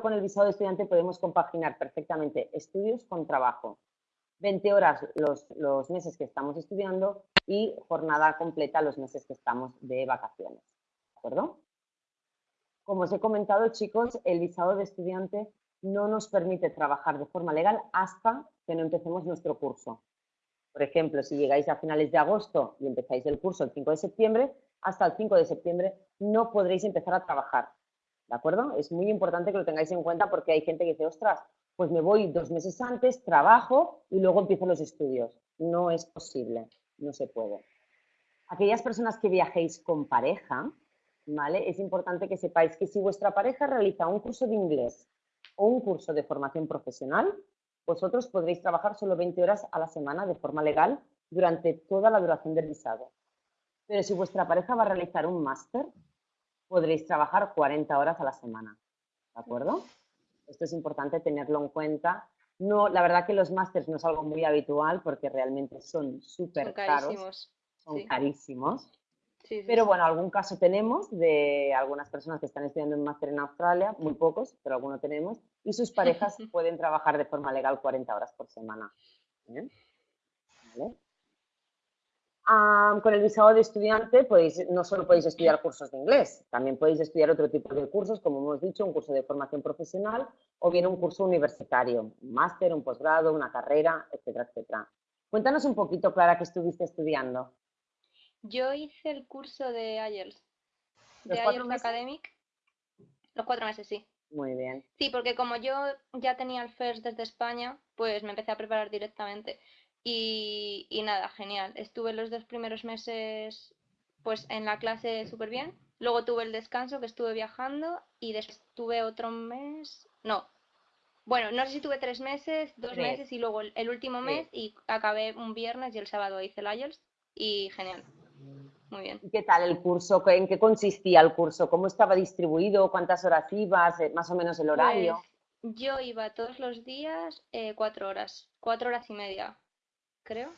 con el visado de estudiante podemos compaginar perfectamente estudios con trabajo. 20 horas los, meses que estamos estudiando y jornada completa los meses que estamos de vacaciones. ¿De acuerdo? Como os he comentado, chicos, el visado de estudiante no nos permite trabajar de forma legal hasta que no empecemos nuestro curso. Por ejemplo, si llegáis a finales de agosto y empezáis el curso el 5 de septiembre, hasta el 5 de septiembre no podréis empezar a trabajar. ¿De acuerdo? Es muy importante que lo tengáis en cuenta porque hay gente que dice, ostras, pues me voy dos meses antes, trabajo y luego empiezo los estudios. No es posible, no se puede. Aquellas personas que viajéis con pareja, ¿vale? Es importante que sepáis que si vuestra pareja realiza un curso de inglés o un curso de formación profesional, vosotros podréis trabajar solo 20 horas a la semana de forma legal durante toda la duración del visado. Pero si vuestra pareja va a realizar un máster, podréis trabajar 40 horas a la semana. ¿De acuerdo? Esto es importante tenerlo en cuenta. No, la verdad que los másters no es algo muy habitual porque realmente son súper caros. Son carísimos. pero bueno, algún caso tenemos de algunas personas que están estudiando un máster en Australia, muy pocos, pero alguno tenemos, y sus parejas pueden trabajar de forma legal 40 horas por semana. ¿Vale? Con el visado de estudiante podéis, no solo podéis estudiar cursos de inglés, también podéis estudiar otro tipo de cursos, como hemos dicho, un curso de formación profesional o bien un curso universitario, un máster, un posgrado, una carrera, etcétera, etcétera. Cuéntanos un poquito, Clara, qué estuviste estudiando. Yo hice el curso de IELTS, de IELTS Academic, los cuatro meses, sí. Muy bien. Sí, porque como yo ya tenía el FIRST desde España, pues me empecé a preparar directamente. Y, nada, genial. Estuve los dos primeros meses pues en la clase súper bien. Luego tuve el descanso que estuve viajando y después tuve otro mes. No. Bueno, no sé si tuve tres meses, dos meses y luego el, último mes y acabé un viernes y el sábado hice el IELTS y genial. Muy bien. ¿Y qué tal el curso? ¿En qué consistía el curso? ¿Cómo estaba distribuido? ¿Cuántas horas ibas? Eh, ¿Más o menos el horario? Pues, yo iba todos los días eh, cuatro horas, cuatro horas y media creo.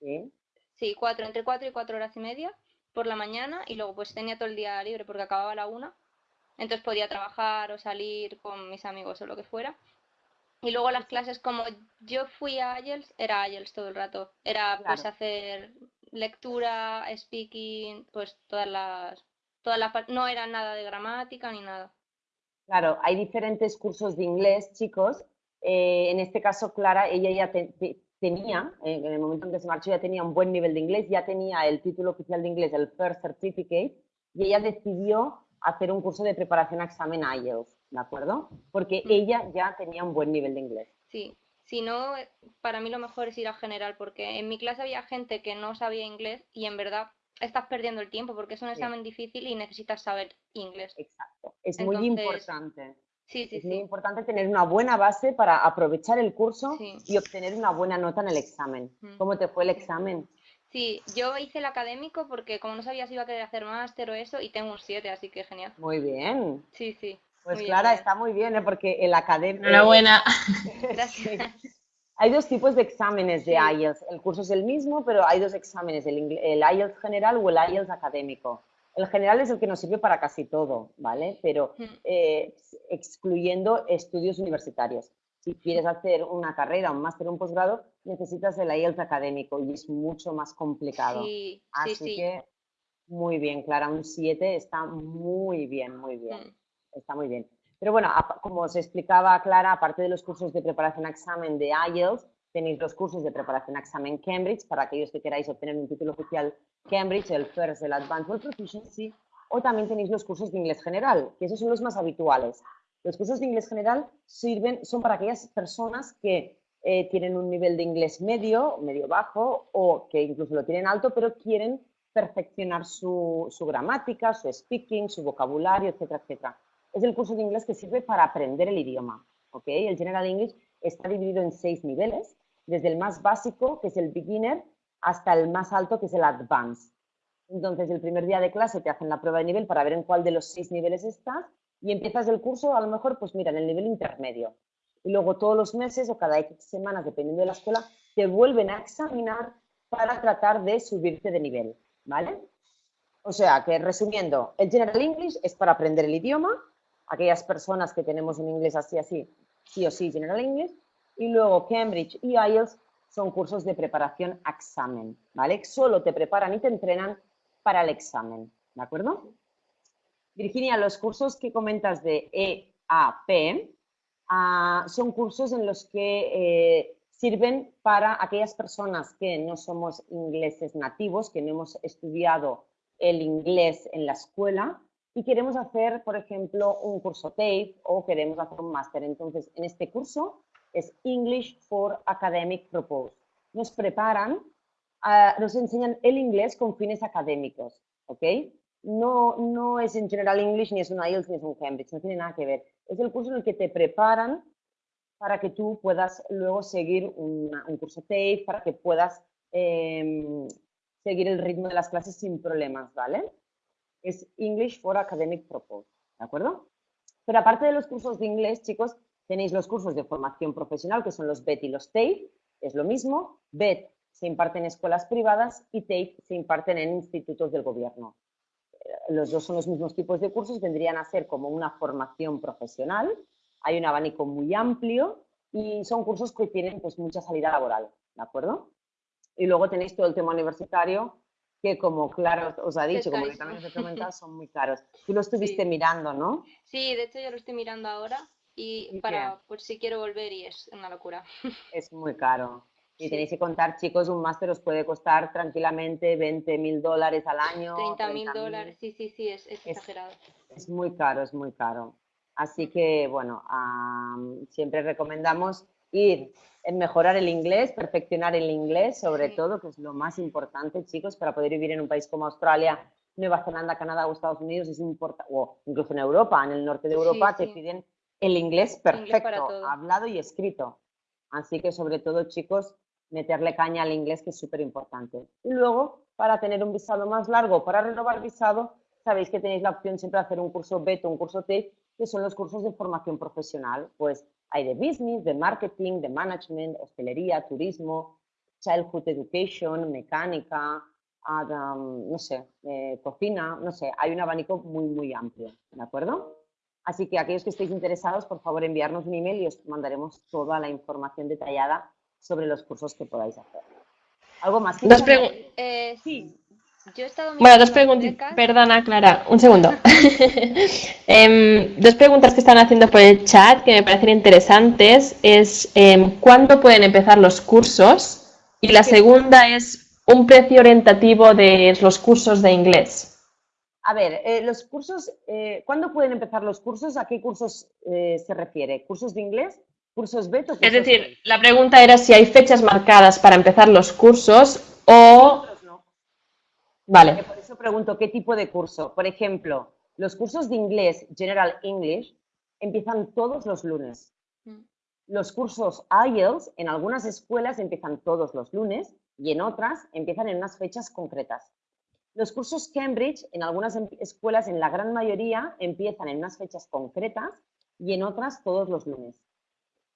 Sí. Sí, cuatro, entre cuatro y cuatro horas y media por la mañana y luego pues tenía todo el día libre porque acababa la una. Entonces podía trabajar o salir con mis amigos o lo que fuera. Y luego las clases, como yo fui a IELTS, era IELTS todo el rato. Era pues hacer lectura, speaking, pues todas las, todas las... No era nada de gramática ni nada. Claro, hay diferentes cursos de inglés, chicos. Eh, en este caso, Clara, ella ya te, tenía, en el momento en que se marchó, ya tenía un buen nivel de inglés, ya tenía el título oficial de inglés, el First Certificate, y ella decidió hacer un curso de preparación a examen IELTS, ¿de acuerdo? Porque mm. ella ya tenía un buen nivel de inglés. Sí, si no, para mí lo mejor es ir a general, porque en mi clase había gente que no sabía inglés y en verdad estás perdiendo el tiempo porque es un examen difícil y necesitas saber inglés. Exacto, es muy importante. Sí, sí, es muy importante tener una buena base para aprovechar el curso y obtener una buena nota en el examen. ¿Cómo te fue el examen? Sí, yo hice el académico porque como no sabía si iba a querer hacer máster o eso y tengo un 7, así que genial. Muy bien. Sí, sí. Pues Clara, está muy bien, ¿eh? porque el académico... Enhorabuena. Gracias. Hay dos tipos de exámenes de IELTS. El curso es el mismo, pero hay dos exámenes, el, el IELTS general o el IELTS académico. El general es el que nos sirve para casi todo, ¿vale? Pero eh, excluyendo estudios universitarios. Si quieres hacer una carrera, un máster, un posgrado, necesitas el IELTS académico y es mucho más complicado. Sí, Así que muy bien, Clara, un 7 está muy bien, muy bien. Mm. Está muy bien. Pero bueno, como os explicaba Clara, aparte de los cursos de preparación a examen de IELTS, tenéis los cursos de preparación a examen Cambridge para aquellos que queráis obtener un título oficial Cambridge, el FIRST, el Advanced World Proficiency, o también tenéis los cursos de inglés general, que esos son los más habituales. Los cursos de inglés general sirven, son para aquellas personas que eh, tienen un nivel de inglés medio, medio bajo, o que incluso lo tienen alto, pero quieren perfeccionar su, su gramática, su speaking, su vocabulario, etcétera, etcétera. Es el curso de inglés que sirve para aprender el idioma. ¿okay? El General English está dividido en seis niveles, desde el más básico, que es el beginner, hasta el más alto, que es el advanced. Entonces, el primer día de clase te hacen la prueba de nivel para ver en cuál de los seis niveles estás y empiezas el curso, a lo mejor, pues mira, en el nivel intermedio. Y luego todos los meses o cada X semanas, dependiendo de la escuela, te vuelven a examinar para tratar de subirte de nivel, ¿vale? O sea, que resumiendo, el General English es para aprender el idioma, aquellas personas que tenemos un inglés así, así, sí o sí, General English. Y luego Cambridge y IELTS son cursos de preparación a examen, ¿vale? Solo te preparan y te entrenan para el examen, ¿de acuerdo? Virginia, los cursos que comentas de EAP ah, son cursos en los que eh, sirven para aquellas personas que no somos ingleses nativos, que no hemos estudiado el inglés en la escuela y queremos hacer, por ejemplo, un curso TAFE o queremos hacer un máster. Entonces, en este curso es English for Academic Purpose. Nos preparan, ah, nos enseñan el inglés con fines académicos, ¿ok? No, no es en General English, ni es un IELTS, ni es un Cambridge, no tiene nada que ver. Es el curso en el que te preparan para que tú puedas luego seguir un curso TAFE, para que puedas em, seguir el ritmo de las clases sin problemas, ¿vale? Es English for Academic Purpose, ¿de acuerdo? Pero aparte de los cursos de inglés, chicos, tenéis los cursos de formación profesional, que son los BET y los TAFE, es lo mismo. BET se imparte en escuelas privadas y TAFE se imparten en institutos del gobierno. Los dos son los mismos tipos de cursos, vendrían a ser como una formación profesional. Hay un abanico muy amplio y son cursos que tienen pues, mucha salida laboral, ¿de acuerdo? Y luego tenéis todo el tema universitario, que como claro os ha dicho, como también os he comentado, son muy caros. Tú lo estuviste mirando, ¿no? Sí, de hecho yo lo estoy mirando ahora y, para, pues si quiero volver y es una locura. Es muy caro. Y tenéis que contar, chicos, un máster os puede costar tranquilamente 20 mil dólares al año. 30 mil dólares, sí, sí, sí, es, exagerado. Es muy caro, es muy caro. Así que, bueno, siempre recomendamos ir en mejorar el inglés, perfeccionar el inglés, sobre todo, que es lo más importante, chicos, para poder vivir en un país como Australia, Nueva Zelanda, Canadá o Estados Unidos, es importante, o incluso en Europa, en el norte de Europa, te piden el inglés perfecto, hablado y escrito. Así que, sobre todo, chicos, meterle caña al inglés, que es súper importante. Y luego, para tener un visado más largo, para renovar visado, sabéis que tenéis la opción siempre de hacer un curso BETO, un curso TAFE, que son los cursos de formación profesional. Pues hay de business, de marketing, de management, hostelería, turismo, childhood education, mecánica, no sé, eh, cocina, no sé, hay un abanico muy, muy amplio, ¿de acuerdo? Así que aquellos que estéis interesados, por favor, enviarnos un email y os mandaremos toda la información detallada sobre los cursos que podáis hacer. ¿Algo más? Dos. Eh, sí. Yo he estado bueno, dos preguntas. Perdona, Clara, un segundo. Em, dos preguntas que están haciendo por el chat que me parecen interesantes es em, ¿cuándo pueden empezar los cursos? Y la segunda es un precio orientativo de los cursos de inglés. A ver, eh, los cursos, eh, ¿cuándo pueden empezar los cursos? ¿A qué cursos eh, se refiere? ¿Cursos de inglés? ¿Cursos beta? es decir, la pregunta era si hay fechas marcadas para empezar los cursos o... No. Vale. Por eso pregunto, ¿qué tipo de curso? Por ejemplo, los cursos de inglés, General English, empiezan todos los lunes. Mm. Los cursos IELTS en algunas escuelas empiezan todos los lunes y en otras empiezan en unas fechas concretas. Los cursos Cambridge en algunas em, escuelas, en la gran mayoría, empiezan en unas fechas concretas y en otras todos los lunes.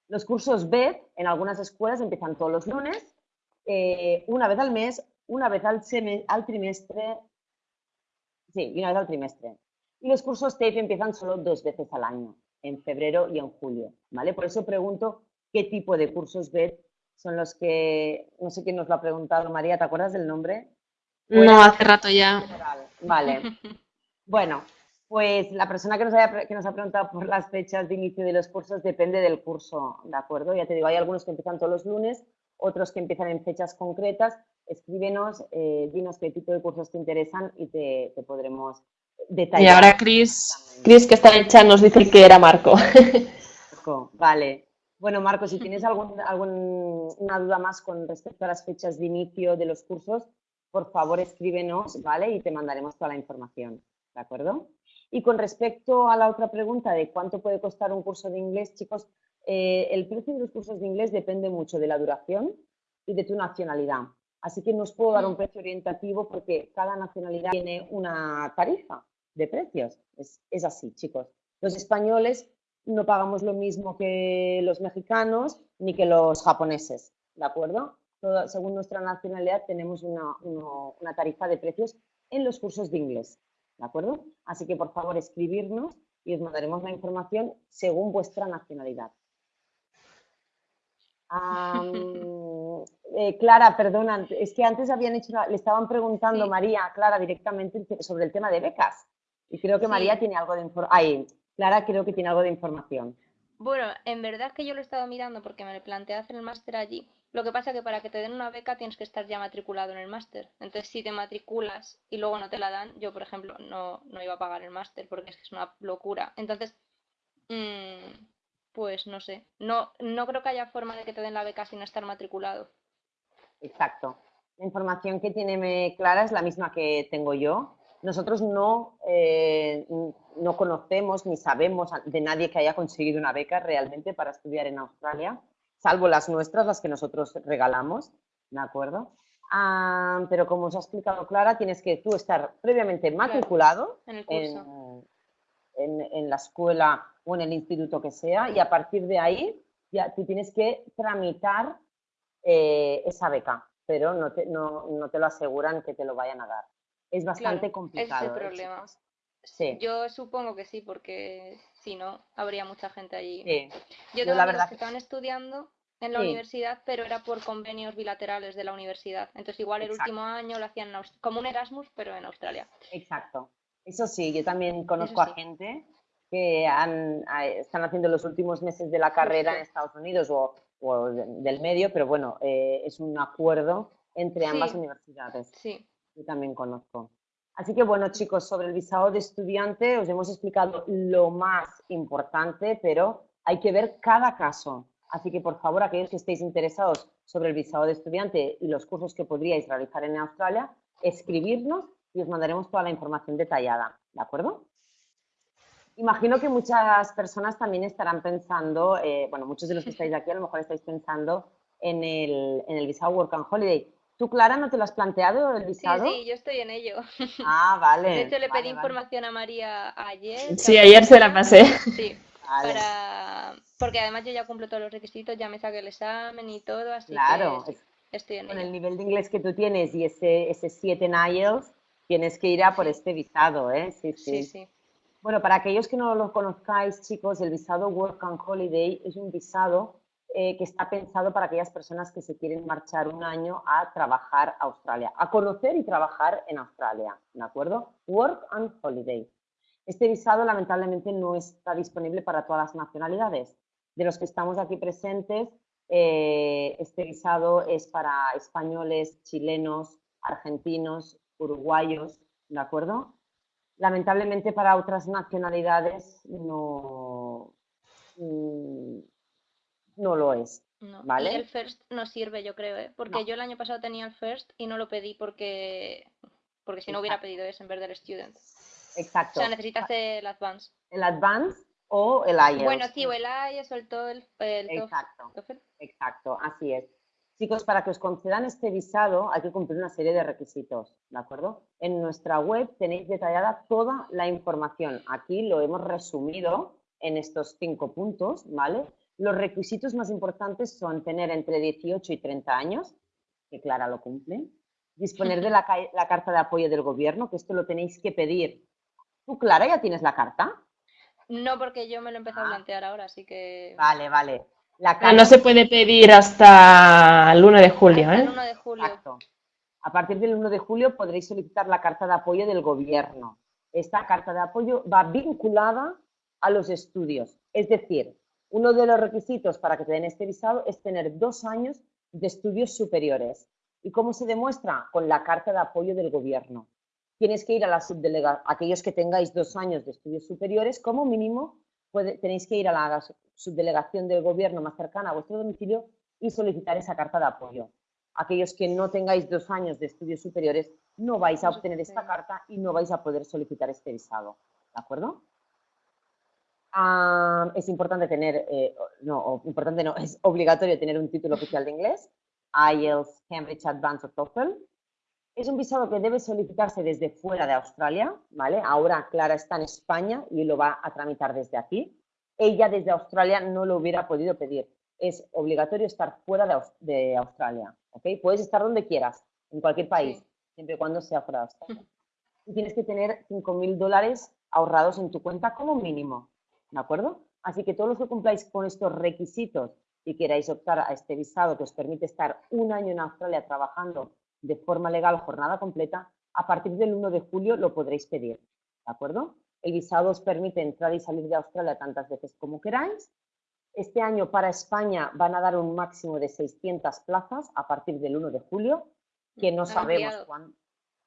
Los cursos BED en algunas escuelas empiezan todos los lunes, eh, una vez al mes, una vez al, al trimestre, sí, una vez al trimestre. Y los cursos TAFE empiezan solo dos veces al año, en febrero y en julio, ¿vale? Por eso pregunto qué tipo de cursos BED son los que, no sé quién nos lo ha preguntado, María, ¿te acuerdas del nombre? No, hace rato ya. Vale. Bueno, pues la persona que nos, haya, que nos ha preguntado por las fechas de inicio de los cursos depende del curso, ¿de acuerdo? Ya te digo, hay algunos que empiezan todos los lunes, otros que empiezan en fechas concretas. Escríbenos, eh, dinos qué tipo de cursos te interesan y te, podremos detallar. Y ahora Cris, Chris, que está en el chat, nos dice que era Marco. Marco, vale. Bueno, Marco, si tienes algún, alguna duda más con respecto a las fechas de inicio de los cursos, por favor escríbenos, ¿vale? Y te mandaremos toda la información, ¿de acuerdo? Y con respecto a la otra pregunta de cuánto puede costar un curso de inglés, chicos, eh, el precio de los cursos de inglés depende mucho de la duración y de tu nacionalidad. Así que no os puedo dar un precio orientativo porque cada nacionalidad tiene una tarifa de precios. Es, es así, chicos. Los españoles no pagamos lo mismo que los mexicanos ni que los japoneses, ¿de acuerdo? Según nuestra nacionalidad, tenemos una, tarifa de precios en los cursos de inglés. ¿De acuerdo? Así que, por favor, escribirnos y os mandaremos la información según vuestra nacionalidad. Eh, Clara, perdona, es que antes habían hecho, le estaban preguntando María, Clara, directamente sobre el tema de becas. Y creo que María tiene algo de información. Clara creo que tiene algo de información. Bueno, en verdad que yo lo he estado mirando porque me planteé hacer el máster allí. Lo que pasa es que para que te den una beca tienes que estar ya matriculado en el máster. Entonces, si te matriculas y luego no te la dan, yo, por ejemplo, no, no iba a pagar el máster porque es una locura. Entonces, mmm, pues no sé. No, no creo que haya forma de que te den la beca sin estar matriculado. Exacto. La información que tiene Clara es la misma que tengo yo. Nosotros no, eh, no conocemos ni sabemos de nadie que haya conseguido una beca realmente para estudiar en Australia, salvo las nuestras, las que nosotros regalamos, ¿de acuerdo? Ah, pero como os ha explicado Clara, tienes que tú estar previamente matriculado en, el curso. en la escuela o en el instituto que sea y a partir de ahí ya tú tienes que tramitar eh, esa beca, pero no te, no, no te, lo aseguran que te lo vayan a dar. Es bastante complicado. Ese ¿eh, problema. Sí. Yo supongo que sí, porque si no, habría mucha gente allí. Yo tengo la verdad que estaban estudiando en la universidad, pero era por convenios bilaterales de la universidad. Entonces, igual el último año lo hacían como un Erasmus, pero en Australia. Exacto. Eso sí, yo también conozco a gente que están haciendo los últimos meses de la carrera en Estados Unidos o, del medio, pero bueno, eh, es un acuerdo entre ambas universidades. Sí. Yo también conozco. Así que bueno, chicos, sobre el visado de estudiante os hemos explicado lo más importante, pero hay que ver cada caso. Así que por favor, aquellos que estéis interesados sobre el visado de estudiante y los cursos que podríais realizar en Australia, escribirnos y os mandaremos toda la información detallada. ¿De acuerdo? Imagino que muchas personas también estarán pensando, eh, bueno, muchos de los que estáis aquí a lo mejor estáis pensando en el, en el visado Work and Holiday. ¿Tú, Clara, no te lo has planteado el visado? Sí, sí, yo estoy en ello. Ah, vale. De hecho, le pedí información a María ayer. Sí, ayer se la pasé. Sí, para... porque además yo ya cumplo todos los requisitos, ya me saqué el examen y todo, así claro. que estoy en Con el nivel de inglés que tú tienes y ese, ese 7 en IELTS, tienes que ir a por este visado, ¿eh? Sí, sí. sí, sí. Bueno, para aquellos que no lo conozcáis, chicos, el visado Work and Holiday es un visado eh, que está pensado para aquellas personas que se quieren marchar un año a trabajar a Australia, a conocer y trabajar en Australia, ¿de acuerdo? Work and Holiday. Este visado lamentablemente no está disponible para todas las nacionalidades. De los que estamos aquí presentes, eh, este visado es para españoles, chilenos, argentinos, uruguayos, ¿de acuerdo? lamentablemente para otras nacionalidades no, mm, no lo es. ¿vale? Y el FIRST no sirve, yo creo, ¿eh? porque yo el año pasado tenía el FIRST y no lo pedí porque, porque si no hubiera pedido eso en vez del Student. Exacto. O sea, necesitas el Advance. El Advance o el IELTS. Bueno, sí, o el IELTS o el TOEFL. Exacto. Exacto, así es. Chicos, para que os concedan este visado hay que cumplir una serie de requisitos, ¿de acuerdo? En nuestra web tenéis detallada toda la información. Aquí lo hemos resumido en estos cinco puntos, ¿vale? Los requisitos más importantes son tener entre 18 y 30 años, que Clara lo cumple, disponer de la, carta de apoyo del gobierno, que esto lo tenéis que pedir. ¿Tú, Clara, ya tienes la carta? No, porque yo me lo empecé a ah. plantear ahora, así que... Vale, vale. Ah, no se puede pedir hasta el 1 de julio, ¿eh? El 1 de julio. Exacto. A partir del 1 de julio podréis solicitar la carta de apoyo del gobierno. Esta carta de apoyo va vinculada a los estudios. Es decir, uno de los requisitos para que te den este visado es tener dos años de estudios superiores. ¿Y cómo se demuestra? Con la carta de apoyo del gobierno. Tienes que ir a la subdelegación, aquellos que tengáis dos años de estudios superiores, como mínimo tenéis que ir a la subdelegación del gobierno más cercana a vuestro domicilio y solicitar esa carta de apoyo. Aquellos que no tengáis dos años de estudios superiores no vais a obtener esta carta y no vais a poder solicitar este visado. ¿De acuerdo? Ah, es importante tener, eh, no, importante no, es obligatorio tener un título oficial de inglés, IELTS, Cambridge Advanced o TOEFL. Es un visado que debe solicitarse desde fuera de Australia, ¿vale? Ahora Clara está en España y lo va a tramitar desde aquí ella desde Australia no lo hubiera podido pedir. Es obligatorio estar fuera de, Australia, ¿ok? Puedes estar donde quieras, en cualquier país, siempre y cuando sea fuera de Australia. Y tienes que tener 5.000 dólares ahorrados en tu cuenta como mínimo, ¿de acuerdo? Así que todos los que cumpláis con estos requisitos y queráis optar a este visado que os permite estar un año en Australia trabajando de forma legal jornada completa, a partir del 1 de julio lo podréis pedir, ¿de acuerdo? El visado os permite entrar y salir de Australia tantas veces como queráis. Este año para España van a dar un máximo de 600 plazas a partir del 1 de julio, que no sabemos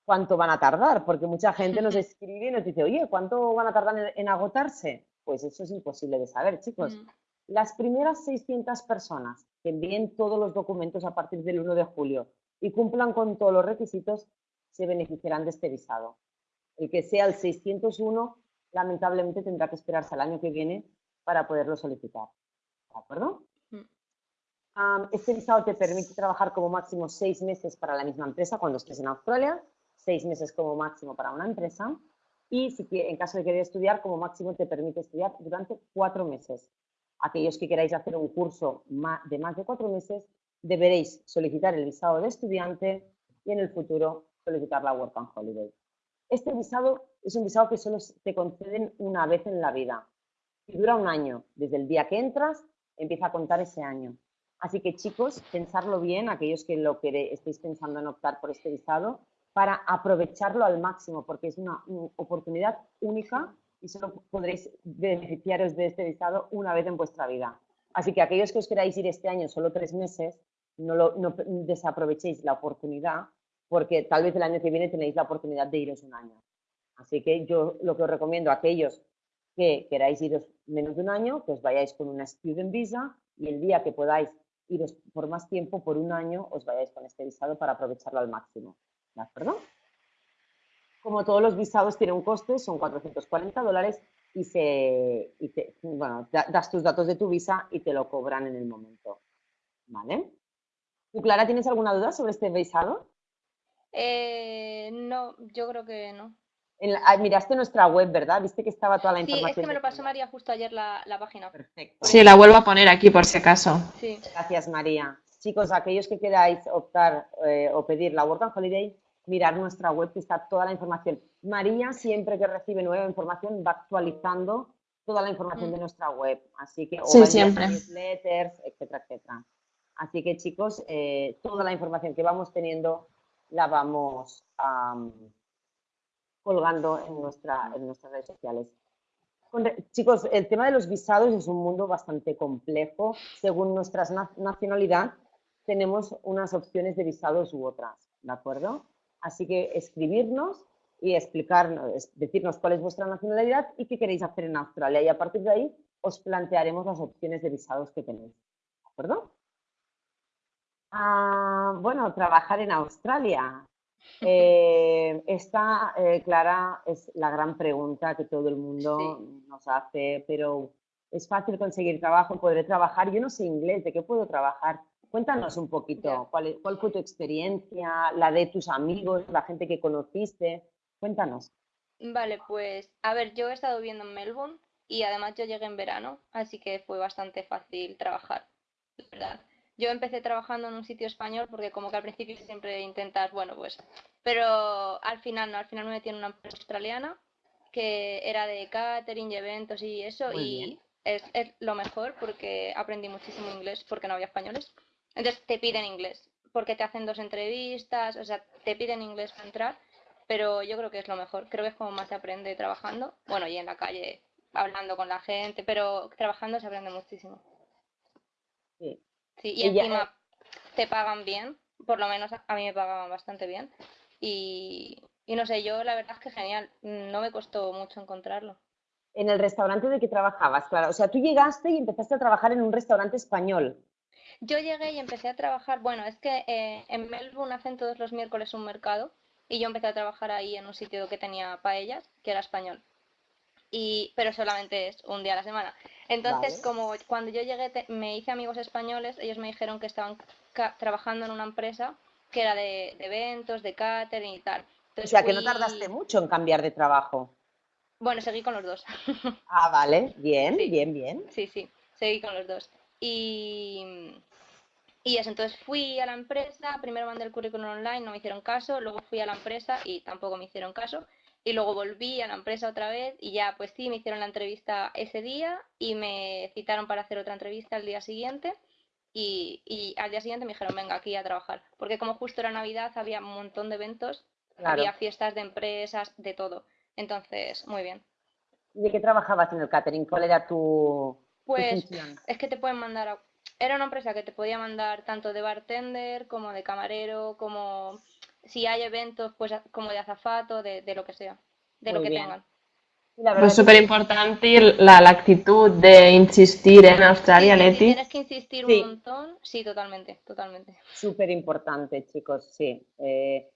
cuánto van a tardar, porque mucha gente nos escribe y nos dice, oye, ¿cuánto van a tardar en, agotarse? Pues eso es imposible de saber, chicos. Mm. Las primeras 600 personas que envíen todos los documentos a partir del 1 de julio y cumplan con todos los requisitos, se beneficiarán de este visado. El que sea el 601, lamentablemente tendrá que esperarse al año que viene para poderlo solicitar. ¿De acuerdo? Mm. este visado te permite trabajar como máximo seis meses para la misma empresa cuando estés en Australia, seis meses como máximo para una empresa y si, en caso de querer estudiar, como máximo te permite estudiar durante cuatro meses. Aquellos que queráis hacer un curso de más de cuatro meses, deberéis solicitar el visado de estudiante y en el futuro solicitar la Work and Holiday. Este visado es un visado que solo te conceden una vez en la vida y dura un año. Desde el día que entras, empieza a contar ese año. Así que chicos, pensarlo bien, aquellos que lo que estéis pensando en optar por este visado, para aprovecharlo al máximo, porque es una, oportunidad única y solo podréis beneficiaros de este visado una vez en vuestra vida. Así que aquellos que os queráis ir este año solo tres meses, no, lo, no desaprovechéis la oportunidad porque tal vez el año que viene tenéis la oportunidad de iros un año. Así que yo lo que os recomiendo a aquellos que queráis iros menos de un año, que os vayáis con una student visa y el día que podáis iros por más tiempo, por un año, os vayáis con este visado para aprovecharlo al máximo. ¿De acuerdo? Como todos los visados tienen un coste, son 440 dólares y, se, bueno, das tus datos de tu visa y te lo cobran en el momento. ¿Vale? ¿Tú, Clara, tienes alguna duda sobre este visado? Eh, no, yo creo que no. Ah, miraste nuestra web, ¿verdad? Viste que estaba toda la información. Sí, es que me lo pasó María justo ayer la, página. Perfecto. Sí, la vuelvo a poner aquí por si acaso. Sí. Gracias, María. Chicos, aquellos que queráis optar eh, o pedir la Work and Holiday, mirar nuestra web que está toda la información. María, siempre que recibe nueva información, va actualizando toda la información de mm. nuestra web. Así que, o sí, siempre. newsletters, etcétera, etcétera. Así que, chicos, eh, toda la información que vamos teniendo la vamos colgando en, nuestra, en nuestras redes sociales. Chicos, el tema de los visados es un mundo bastante complejo. Según nuestra nacionalidad, tenemos unas opciones de visados u otras, ¿de acuerdo? Así que escribirnos y explicarnos, decirnos cuál es vuestra nacionalidad y qué queréis hacer en Australia. Y a partir de ahí os plantearemos las opciones de visados que tenéis, ¿de acuerdo? Ah, bueno, trabajar en Australia. Eh, esta, eh, Clara, es la gran pregunta que todo el mundo nos hace, pero ¿es fácil conseguir trabajo? ¿Podré trabajar? Yo no sé inglés, ¿de qué puedo trabajar? Cuéntanos un poquito, ¿cuál, ¿cuál, fue tu experiencia, la de tus amigos, la gente que conociste? Cuéntanos. Vale, pues a ver, yo he estado viviendo en Melbourne y además yo llegué en verano, así que fue bastante fácil trabajar, ¿verdad? Yo empecé trabajando en un sitio español porque como que al principio siempre intentas, bueno, pues, pero al final no, al final me metí en una empresa australiana que era de catering y eventos y eso y es, lo mejor porque aprendí muchísimo inglés porque no había españoles. Entonces te piden inglés porque te hacen dos entrevistas, o sea, te piden inglés para entrar, pero yo creo que es lo mejor. Creo que es como más se aprende trabajando, bueno, y en la calle hablando con la gente, pero trabajando se aprende muchísimo. Sí, Sí, y, encima te pagan bien, por lo menos a mí me pagaban bastante bien. Y, no sé, yo la verdad es que genial, no me costó mucho encontrarlo. En el restaurante de que trabajabas, claro. O sea, tú llegaste y empezaste a trabajar en un restaurante español. Yo llegué y empecé a trabajar, bueno, es que eh, en Melbourne hacen todos los miércoles un mercado y yo empecé a trabajar ahí en un sitio que tenía paellas, que era español. Y, pero solamente es un día a la semana. Entonces, como cuando yo llegué me hice amigos españoles, ellos me dijeron que estaban trabajando en una empresa que era de, eventos, de catering y tal. o sea, que no tardaste mucho en cambiar de trabajo. Bueno, seguí con los dos. ah, vale, bien, bien, bien. Sí, sí, seguí con los dos. Y, y eso, entonces fui a la empresa, primero mandé el currículum online, no me hicieron caso, luego fui a la empresa y tampoco me hicieron caso. y luego volví a la empresa otra vez y ya, pues sí, me hicieron la entrevista ese día y me citaron para hacer otra entrevista el día siguiente y, y al día siguiente me dijeron, venga, aquí a trabajar. Porque como justo era Navidad, había un montón de eventos, había fiestas de empresas, de todo. Entonces, muy bien. ¿Y de qué trabajabas en el catering? ¿Cuál era tu, pues, es que te pueden mandar a... Era una empresa que te podía mandar tanto de bartender como de camarero, como si hay eventos, pues como de azafato, de, lo que sea, de lo que tengan. Pues súper importante la, la, actitud de insistir en Australia, Leti. Si tienes que insistir un montón, sí, totalmente, totalmente. Súper importante, chicos, sí. Eh,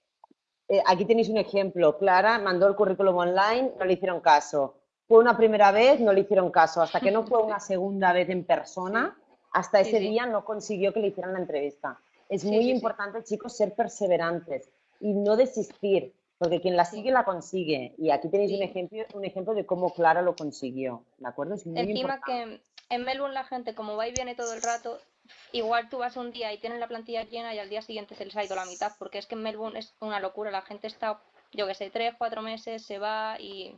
eh, aquí tenéis un ejemplo. Clara mandó el currículum online, no le hicieron caso. Fue una primera vez, no le hicieron caso. Hasta que no fue una segunda vez en persona, hasta ese día no consiguió que le hicieran la entrevista. Es muy importante, chicos, ser perseverantes y no desistir, porque quien la sigue la consigue. Y aquí tenéis un ejemplo, un ejemplo de cómo Clara lo consiguió, ¿de acuerdo? Es muy Encima que en Melbourne la gente, como va y viene todo el rato, igual tú vas un día y tienes la plantilla llena y al día siguiente se les ha ido la mitad, porque es que en Melbourne es una locura, la gente está, yo que sé, tres, cuatro meses, se va y...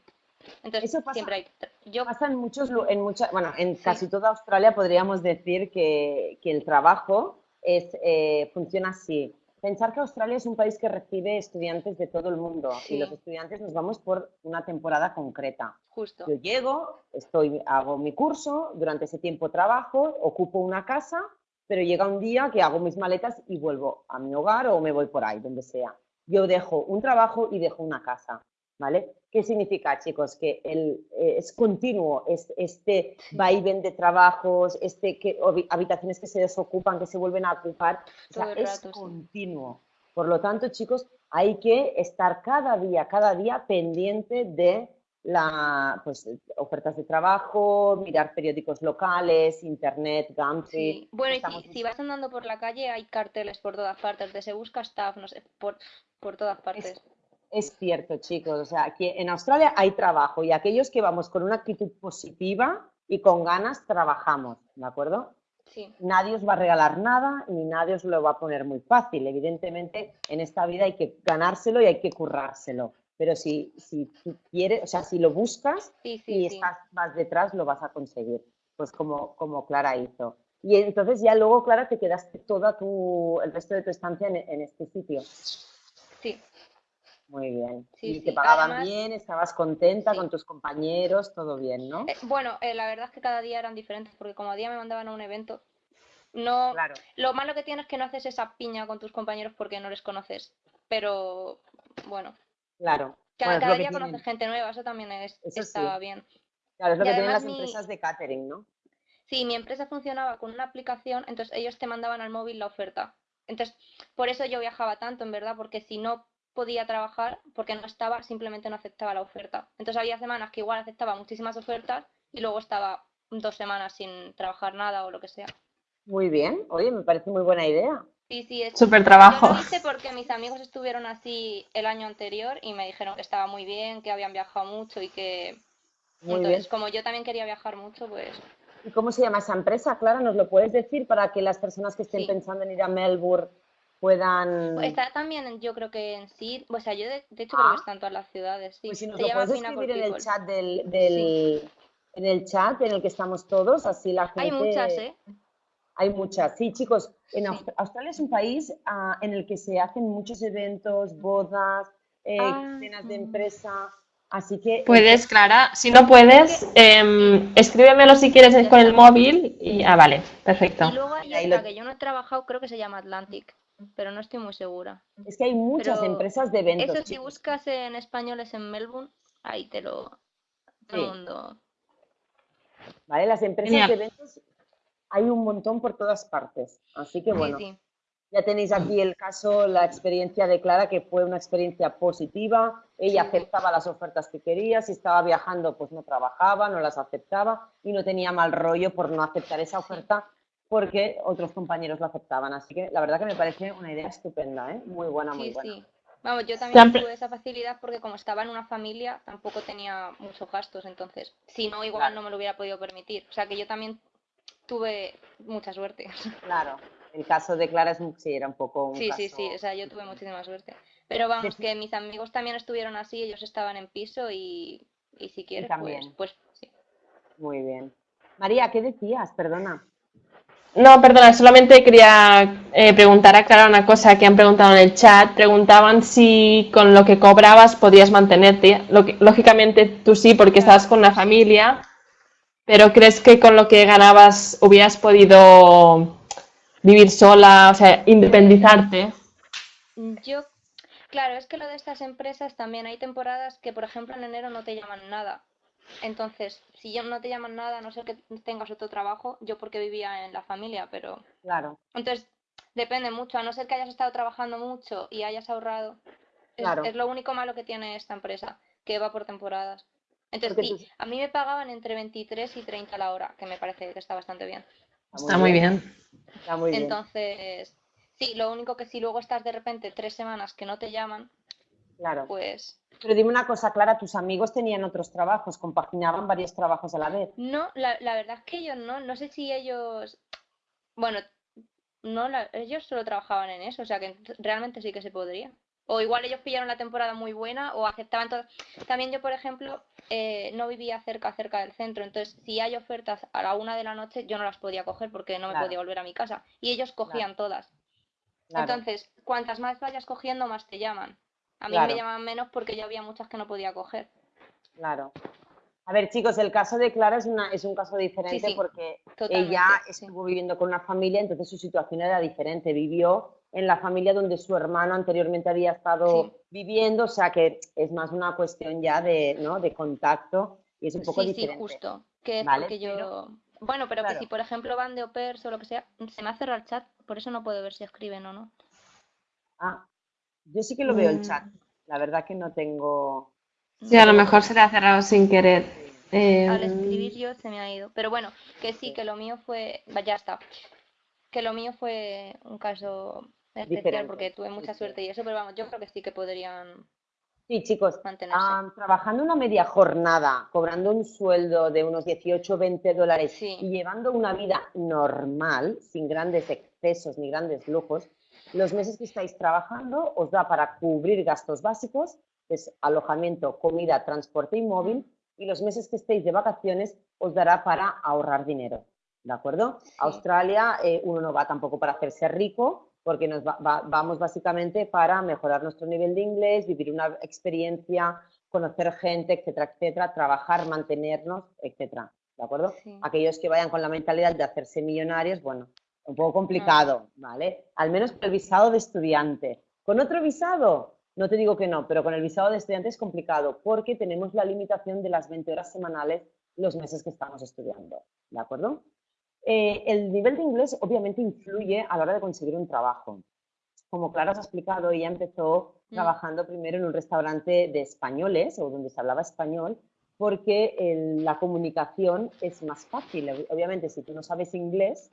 Entonces, Eso pasa, siempre hay... Yo... Pasa en muchos, en mucha, bueno, en casi toda Australia podríamos decir que, que el trabajo es, eh, funciona así. Pensar que Australia es un país que recibe estudiantes de todo el mundo y los estudiantes nos vamos por una temporada concreta. Justo. Yo llego, estoy, hago mi curso, durante ese tiempo trabajo, ocupo una casa, pero llega un día que hago mis maletas y vuelvo a mi hogar o me voy por ahí, donde sea. Yo dejo un trabajo y dejo una casa. ¿Vale? ¿Qué significa, chicos? Que el, eh, es continuo es, este vaivén de trabajos, este que, habitaciones que se desocupan, que se vuelven a ocupar, o sea, es continuo. Por lo tanto, chicos, hay que estar cada día, cada día pendiente de la, pues, ofertas de trabajo, mirar periódicos locales, internet, Gumtree. Bueno, y si, vas andando por la calle hay carteles por todas partes, de se busca staff, no sé, por, por todas partes. Es cierto, chicos. O sea, que en Australia hay trabajo y aquellos que vamos con una actitud positiva y con ganas trabajamos, ¿de acuerdo? Sí. Nadie os va a regalar nada ni nadie os lo va a poner muy fácil. Evidentemente, en esta vida hay que ganárselo y hay que currárselo. Pero si, si tú quieres, o sea, si lo buscas y estás más detrás, lo vas a conseguir. Pues como, como Clara hizo. Y entonces ya luego, Clara, te quedaste toda tu, el resto de tu estancia en, en este sitio. Muy bien. y te pagaban bien, estabas contenta con tus compañeros, todo bien, ¿no? Eh, bueno, eh, la verdad es que cada día eran diferentes, porque como día me mandaban a un evento, no. Lo malo que tienes es que no haces esa piña con tus compañeros porque no les conoces. Pero bueno. Claro. Cada, día conoces gente nueva, eso también es, estaba bien. Claro, es lo que tienen las empresas de catering, ¿no? Sí, mi empresa funcionaba con una aplicación, entonces ellos te mandaban al móvil la oferta. Entonces, por eso yo viajaba tanto, en verdad, porque si no podía trabajar porque no estaba, simplemente no aceptaba la oferta. Entonces había semanas que igual aceptaba muchísimas ofertas y luego estaba dos semanas sin trabajar nada o lo que sea. Muy bien, oye, me parece muy buena idea. Sí, sí, es súper trabajo. Yo lo hice porque mis amigos estuvieron así el año anterior y me dijeron que estaba muy bien, que habían viajado mucho y que entonces como yo también quería viajar mucho, pues ¿Y cómo se llama esa empresa? Clara, ¿nos lo puedes decir para que las personas que estén pensando en ir a Melbourne puedan... Pues está también, yo creo que en sí, o sea, yo de, hecho creo que ah. están todas las ciudades, sí. Pues si nos lo puedes escribir en el chat del... En el chat en el que estamos todos, así la gente... Hay muchas, ¿eh? Hay muchas, sí, chicos. En Australia es un país ah, en el que se hacen muchos eventos, bodas, eh, ah. cenas de empresa, así que... Puedes, Clara, si no puedes, eh, escríbemelo si quieres con el móvil y... Ah, vale, perfecto. Y luego hay otra que yo no he trabajado, creo que se llama Atlantic pero no estoy muy segura. Es que hay muchas empresas de eventos. Eso si buscas en españoles en Melbourne, ahí te lo... Todo el mundo... Vale, las empresas de eventos hay un montón por todas partes. Así que bueno, ya tenéis aquí el caso, la experiencia de Clara, que fue una experiencia positiva. Ella aceptaba las ofertas que quería, si estaba viajando, pues no trabajaba, no las aceptaba y no tenía mal rollo por no aceptar esa oferta porque otros compañeros lo aceptaban. Así que la verdad que me parece una idea estupenda, ¿eh? Muy buena, muy buena. Sí. Vamos, yo también tuve esa facilidad porque como estaba en una familia tampoco tenía muchos gastos, entonces si no, igual no me lo hubiera podido permitir. O sea que yo también tuve mucha suerte. Claro, el caso de Clara es, sí, era un poco un Sí, sí, sí, o sea, yo tuve muchísima suerte. Pero vamos, que mis amigos también estuvieron así, ellos estaban en piso y, y si quieres, pues, pues sí. Muy bien. María, ¿qué decías? Perdona. No, perdona, solamente quería eh, preguntar a Clara una cosa que han preguntado en el chat. Preguntaban si con lo que cobrabas podías mantenerte. Lógicamente tú sí, porque estabas con una familia, pero ¿crees que con lo que ganabas hubieras podido vivir sola, o sea, independizarte? Yo, claro, es que lo de estas empresas también hay temporadas que, por ejemplo, en enero no te llaman nada. Entonces, si ya no te llaman nada, a no ser que tengas otro trabajo, yo porque vivía en la familia, pero... Claro. Entonces, depende mucho, a no ser que hayas estado trabajando mucho y hayas ahorrado. Es, lo único malo que tiene esta empresa, que va por temporadas. Entonces, sí, a mí me pagaban entre 23 y 30 la hora, que me parece que está bastante bien. Está muy bien. Está muy bien. Entonces, sí, lo único que si luego estás de repente tres semanas que no te llaman, claro. pues pero dime una cosa, Clara, ¿tus amigos tenían otros trabajos? ¿Compaginaban varios trabajos a la vez? No, la, la verdad es que ellos no. No sé si ellos... Bueno, no, ellos solo trabajaban en eso, o sea que realmente sí que se podría. O igual ellos pillaron la temporada muy buena o aceptaban todo. También yo, por ejemplo, eh, no vivía cerca, cerca del centro, entonces si hay ofertas a la una de la noche, yo no las podía coger porque no me podía volver a mi casa. Y ellos cogían todas. Entonces, cuantas más vayas cogiendo, más te llaman. A mí me llamaban menos porque ya había muchas que no podía coger. Claro. A ver, chicos, el caso de Clara es, una, es un caso diferente porque ella estuvo viviendo con una familia, entonces su situación era diferente. Vivió en la familia donde su hermano anteriormente había estado viviendo, o sea que es más una cuestión ya de, ¿no? de contacto y es un poco diferente. Sí, justo. Que que yo... Bueno, pero que si por ejemplo van de au o lo que sea, se me ha cerrado el chat, por eso no puedo ver si escriben o no. Ah, yo sí que lo veo el chat. Mm. La verdad que no tengo. Sí, a lo mejor se le ha cerrado sin querer. Al em, escribir yo se me ha ido. Pero bueno, que sí, que lo mío fue. Ya está. Que lo mío fue un caso especial porque tuve mucha suerte y eso, pero vamos, yo creo que sí que podrían. Sí, chicos, trabajando una media jornada, cobrando un sueldo de unos 18 o 20 dólares y llevando una vida normal, sin grandes excesos ni grandes lujos, los meses que estáis trabajando os da para cubrir gastos básicos, que es alojamiento, comida, transporte y móvil, y los meses que estéis de vacaciones os dará para ahorrar dinero. ¿De acuerdo? Australia, eh, uno no va tampoco para hacerse rico, porque nos vamos básicamente para mejorar nuestro nivel de inglés, vivir una experiencia, conocer gente, etcétera, etcétera, trabajar, mantenernos, etcétera. ¿De acuerdo? Aquellos que vayan con la mentalidad de hacerse millonarios, bueno, un poco complicado, ¿vale? Al menos con el visado de estudiante. Con otro visado, no te digo que no, pero con el visado de estudiante es complicado porque tenemos la limitación de las 20 horas semanales los meses que estamos estudiando, ¿de acuerdo? Eh, el nivel de inglés obviamente influye a la hora de conseguir un trabajo. Como Clara os ha explicado, ella empezó mm. trabajando primero en un restaurante de españoles o donde se hablaba español porque la comunicación es más fácil. Obviamente, si tú no sabes inglés,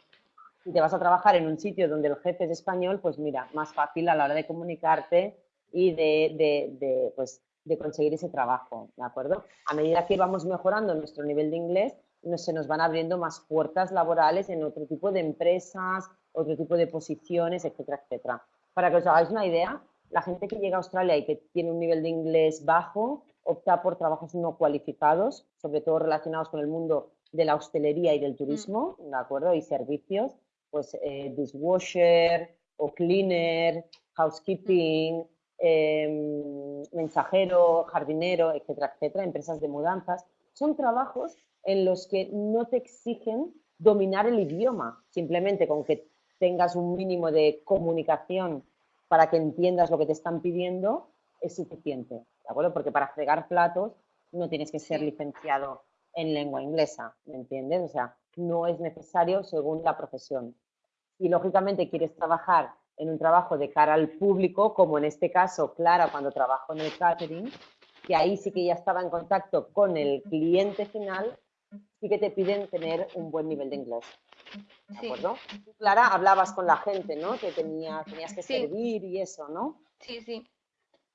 si te vas a trabajar en un sitio donde el jefe es español, pues mira, más fácil a la hora de comunicarte y de, pues, de conseguir ese trabajo, ¿de acuerdo? A medida que vamos mejorando nuestro nivel de inglés, se nos van abriendo más puertas laborales en otro tipo de empresas, otro tipo de posiciones, etcétera, etcétera. Para que os hagáis una idea, la gente que llega a Australia y que tiene un nivel de inglés bajo opta por trabajos no cualificados, sobre todo relacionados con el mundo de la hostelería y del turismo, ¿de acuerdo? Y servicios, pues eh, dishwasher o cleaner, housekeeping, em, mensajero, jardinero, etcétera, etcétera, empresas de mudanzas. Son trabajos en los que no te exigen dominar el idioma, simplemente con que tengas un mínimo de comunicación para que entiendas lo que te están pidiendo es suficiente, ¿de acuerdo? Porque para fregar platos no tienes que ser licenciado en lengua inglesa, ¿me entiendes? O sea, no es necesario según la profesión. Y lógicamente quieres trabajar en un trabajo de cara al público, como en este caso Clara cuando trabajó en el catering, que ahí sí que ya estaba en contacto con el cliente final, sí que te piden tener un buen nivel de inglés. ¿De acuerdo? Clara, hablabas con la gente, ¿no? Que tenía, tenías que servir y eso, ¿no? Sí, sí.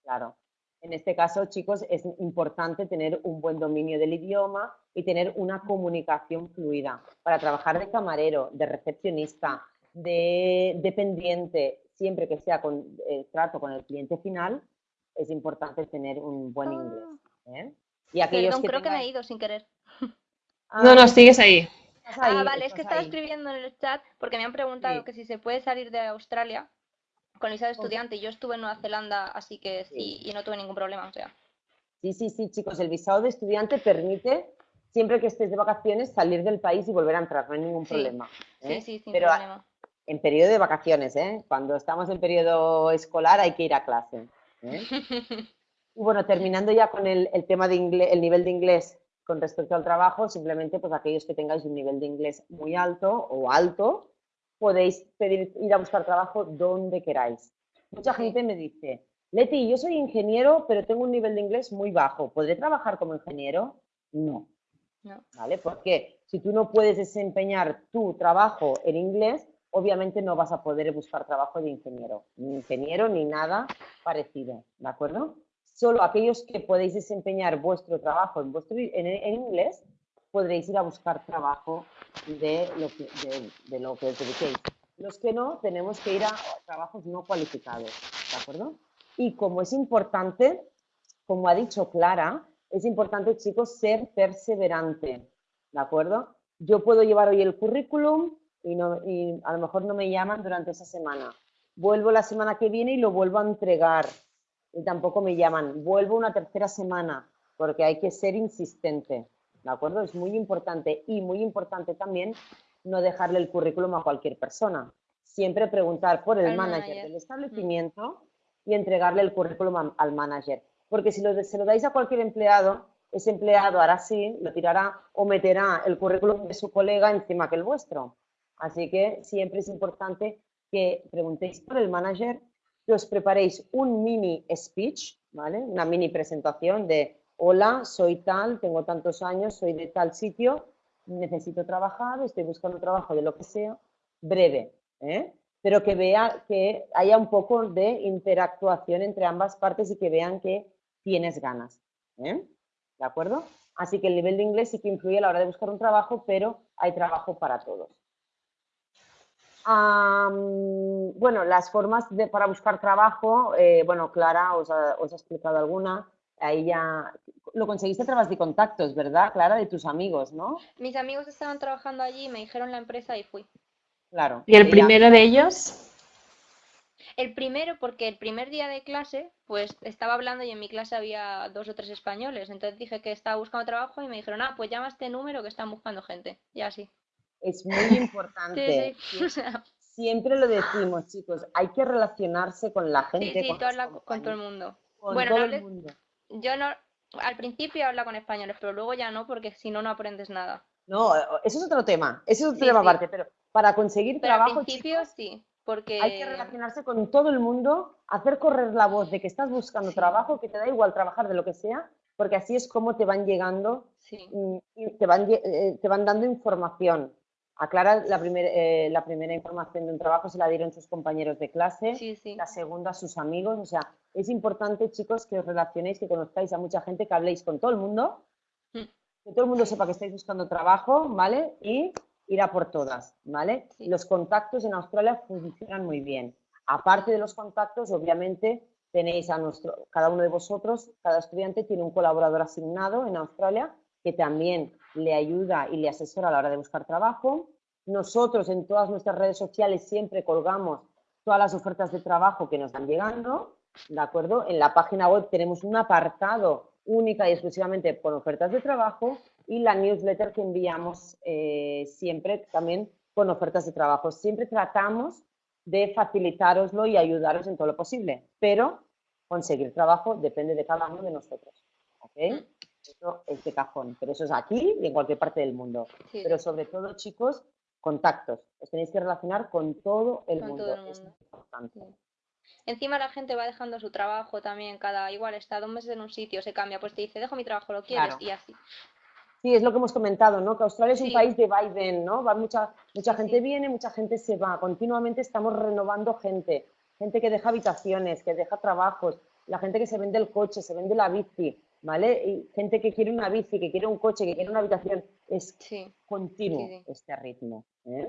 Claro. En este caso, chicos, es importante tener un buen dominio del idioma y tener una comunicación fluida para trabajar de camarero, de recepcionista, de dependiente, siempre que sea con el trato con el cliente final, es importante tener un buen inglés. Ah. ¿eh? Y aquellos Perdón, que creo que me he ido sin querer. Ah, No, no, sigues ahí. Ah, vale, es que estaba ahí. escribiendo en el chat porque me han preguntado Sí. que si se puede salir de Australia con visa de estudiante. Yo estuve en Nueva Zelanda, así que sí, y no tuve ningún problema, o sea. Sí, sí, sí, chicos, el visado de estudiante permite, siempre que estés de vacaciones, salir del país y volver a entrar, no hay ningún Sí. problema. Sí, ¿eh? sí, sin Pero problema. en periodo de vacaciones, ¿eh? Cuando estamos en periodo escolar hay que ir a clase. ¿eh? Y bueno, terminando ya con el, el tema de inglés, el nivel de inglés con respecto al trabajo, simplemente pues aquellos que tengáis un nivel de inglés muy alto o alto, podéis pedir, ir a buscar trabajo donde queráis. Mucha gente me dice, Leti, yo soy ingeniero, pero tengo un nivel de inglés muy bajo. ¿Podré trabajar como ingeniero? No. No. ¿Vale? Porque si tú no puedes desempeñar tu trabajo en inglés, obviamente no vas a poder buscar trabajo de ingeniero, ni ingeniero ni nada parecido, ¿de acuerdo? Solo aquellos que podéis desempeñar vuestro trabajo en, vuestro, en, en inglés, podréis ir a buscar trabajo de lo que, de, de lo que os dediquéis. Los que no, tenemos que ir a trabajos no cualificados, ¿de acuerdo? Y como es importante, como ha dicho Clara, es importante, chicos, ser perseverante, ¿de acuerdo? Yo puedo llevar hoy el currículum y, no, y a lo mejor no me llaman durante esa semana. Vuelvo la semana que viene y lo vuelvo a entregar y tampoco me llaman. Vuelvo una tercera semana porque hay que ser insistente, ¿de acuerdo? Es muy importante y muy importante también no dejarle el currículum a cualquier persona. Siempre preguntar por el Al manager, manager. del establecimiento y entregarle el currículum a- al manager. Porque si lo, se lo dais a cualquier empleado, ese empleado hará así, lo tirará o meterá el currículum de su colega encima que el vuestro. Así que siempre es importante que preguntéis por el manager, que os preparéis un mini speech, ¿vale? Una mini presentación de, hola, soy tal, tengo tantos años, soy de tal sitio, necesito trabajar, estoy buscando trabajo de lo que sea, breve, ¿eh? pero que vea que haya un poco de interactuación entre ambas partes y que vean que tienes ganas. ¿eh? ¿De acuerdo? Así que el nivel de inglés sí que influye a la hora de buscar un trabajo, pero hay trabajo para todos. Bueno, las formas de, para buscar trabajo, eh, bueno, Clara os ha explicado alguna. Ahí ya lo conseguiste a través de contactos, ¿verdad, Clara? De tus amigos, ¿no? Mis amigos estaban trabajando allí, me dijeron la empresa y fui. Claro. ¿Y el primero de ellos? El primero, porque el primer día de clase, pues estaba hablando y en mi clase había dos o tres españoles. Entonces dije que estaba buscando trabajo y me dijeron, ah, pues llama a este número que están buscando gente. Y así. Es muy importante. Sí, sí. Siempre lo decimos, chicos, hay que relacionarse con la sí, gente, sí, con, tú los habla con todo el mundo. con Bueno, todo no el hables- mundo. Yo no, al principio habla con españoles, pero luego ya no, porque si no, no aprendes nada. No, eso es otro tema, eso es otro Sí, tema sí. aparte, pero para conseguir Pero al trabajo, principio chicos, sí, porque hay que relacionarse con todo el mundo, hacer correr la voz de que estás buscando Sí. trabajo, que te da igual trabajar de lo que sea, porque así es como te van llegando y te van, eh, te van dando información. A Clara la, primer- eh, la primera información de un trabajo se la dieron sus compañeros de clase, sí, sí. la segunda a sus amigos. O sea, es importante, chicos, que os relacionéis, que conozcáis a mucha gente, que habléis con todo el mundo, Mm. que todo el mundo sepa que estáis buscando trabajo, ¿vale? Y ir a por todas, ¿vale? Los contactos en Australia funcionan muy bien. Aparte de los contactos, obviamente, tenéis a nuestro, cada uno de vosotros, cada estudiante tiene un colaborador asignado en Australia que también le ayuda y le asesora a la hora de buscar trabajo. Nosotros en todas nuestras redes sociales siempre colgamos todas las ofertas de trabajo que nos van llegando, ¿de acuerdo? En la página web tenemos un apartado única y exclusivamente con ofertas de trabajo y la newsletter que enviamos eh, siempre también con ofertas de trabajo. Siempre tratamos de facilitaroslo y ayudaros en todo lo posible, pero conseguir trabajo depende de cada uno de nosotros. ¿ok? Eso es de cajón, pero eso es aquí y en cualquier parte del mundo. sí, Pero sobre todo, chicos, contactos. Os tenéis que relacionar con todo el Con mundo. todo el Es importante. sí. Encima la gente va dejando su trabajo también, cada igual está dos meses en un sitio, se cambia, pues te dice, dejo mi trabajo, ¿lo quieres? Claro. Y así. Sí, es lo que hemos comentado, ¿no? Que Australia es un país de ven, ¿no? Va mucha, mucha gente viene, mucha gente se va. Continuamente estamos renovando gente. Gente que deja habitaciones, que deja trabajos, la gente que se vende el coche, se vende la bici, ¿vale? Y gente que quiere una bici, que quiere un coche, que quiere una habitación. Es Sí. continuo Sí, sí. este ritmo. ¿eh?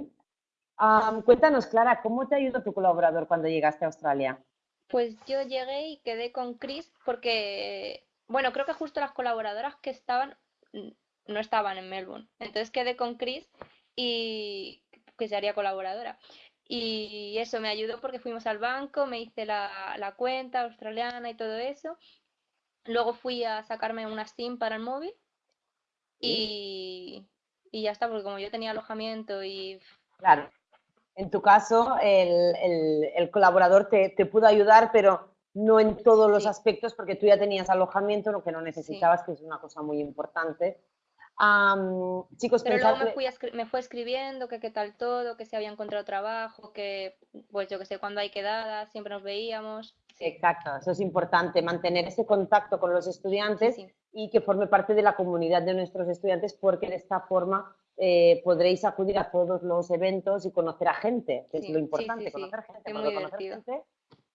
Am, cuéntanos, Clara, ¿cómo te ayudó tu colaborador cuando llegaste a Australia? Pues yo llegué y quedé con Chris porque, bueno, creo que justo las colaboradoras que estaban no estaban en Melbourne. Entonces quedé con Chris y que se haría colaboradora. Y eso me ayudó porque fuimos al banco, me hice la, la cuenta australiana y todo eso. Luego fui a sacarme una SIM para el móvil y, y ya está, porque como yo tenía alojamiento y... Claro. En tu caso, el, el, el colaborador te, te, pudo ayudar, pero no en todos los aspectos, porque tú ya tenías alojamiento, lo que no necesitabas, sí. que es una cosa muy importante. Um, chicos, pero luego me, fui me fue escribiendo que qué tal todo, que se había encontrado trabajo, que pues yo que sé, cuando hay quedadas, siempre nos veíamos. Exacto, eso es importante, mantener ese contacto con los estudiantes Sí, sí. y que forme parte de la comunidad de nuestros estudiantes porque de esta forma eh, podréis acudir a todos los eventos y conocer a gente, que es Sí, lo sí, importante, sí, sí. conocer gente, Es muy conocer gente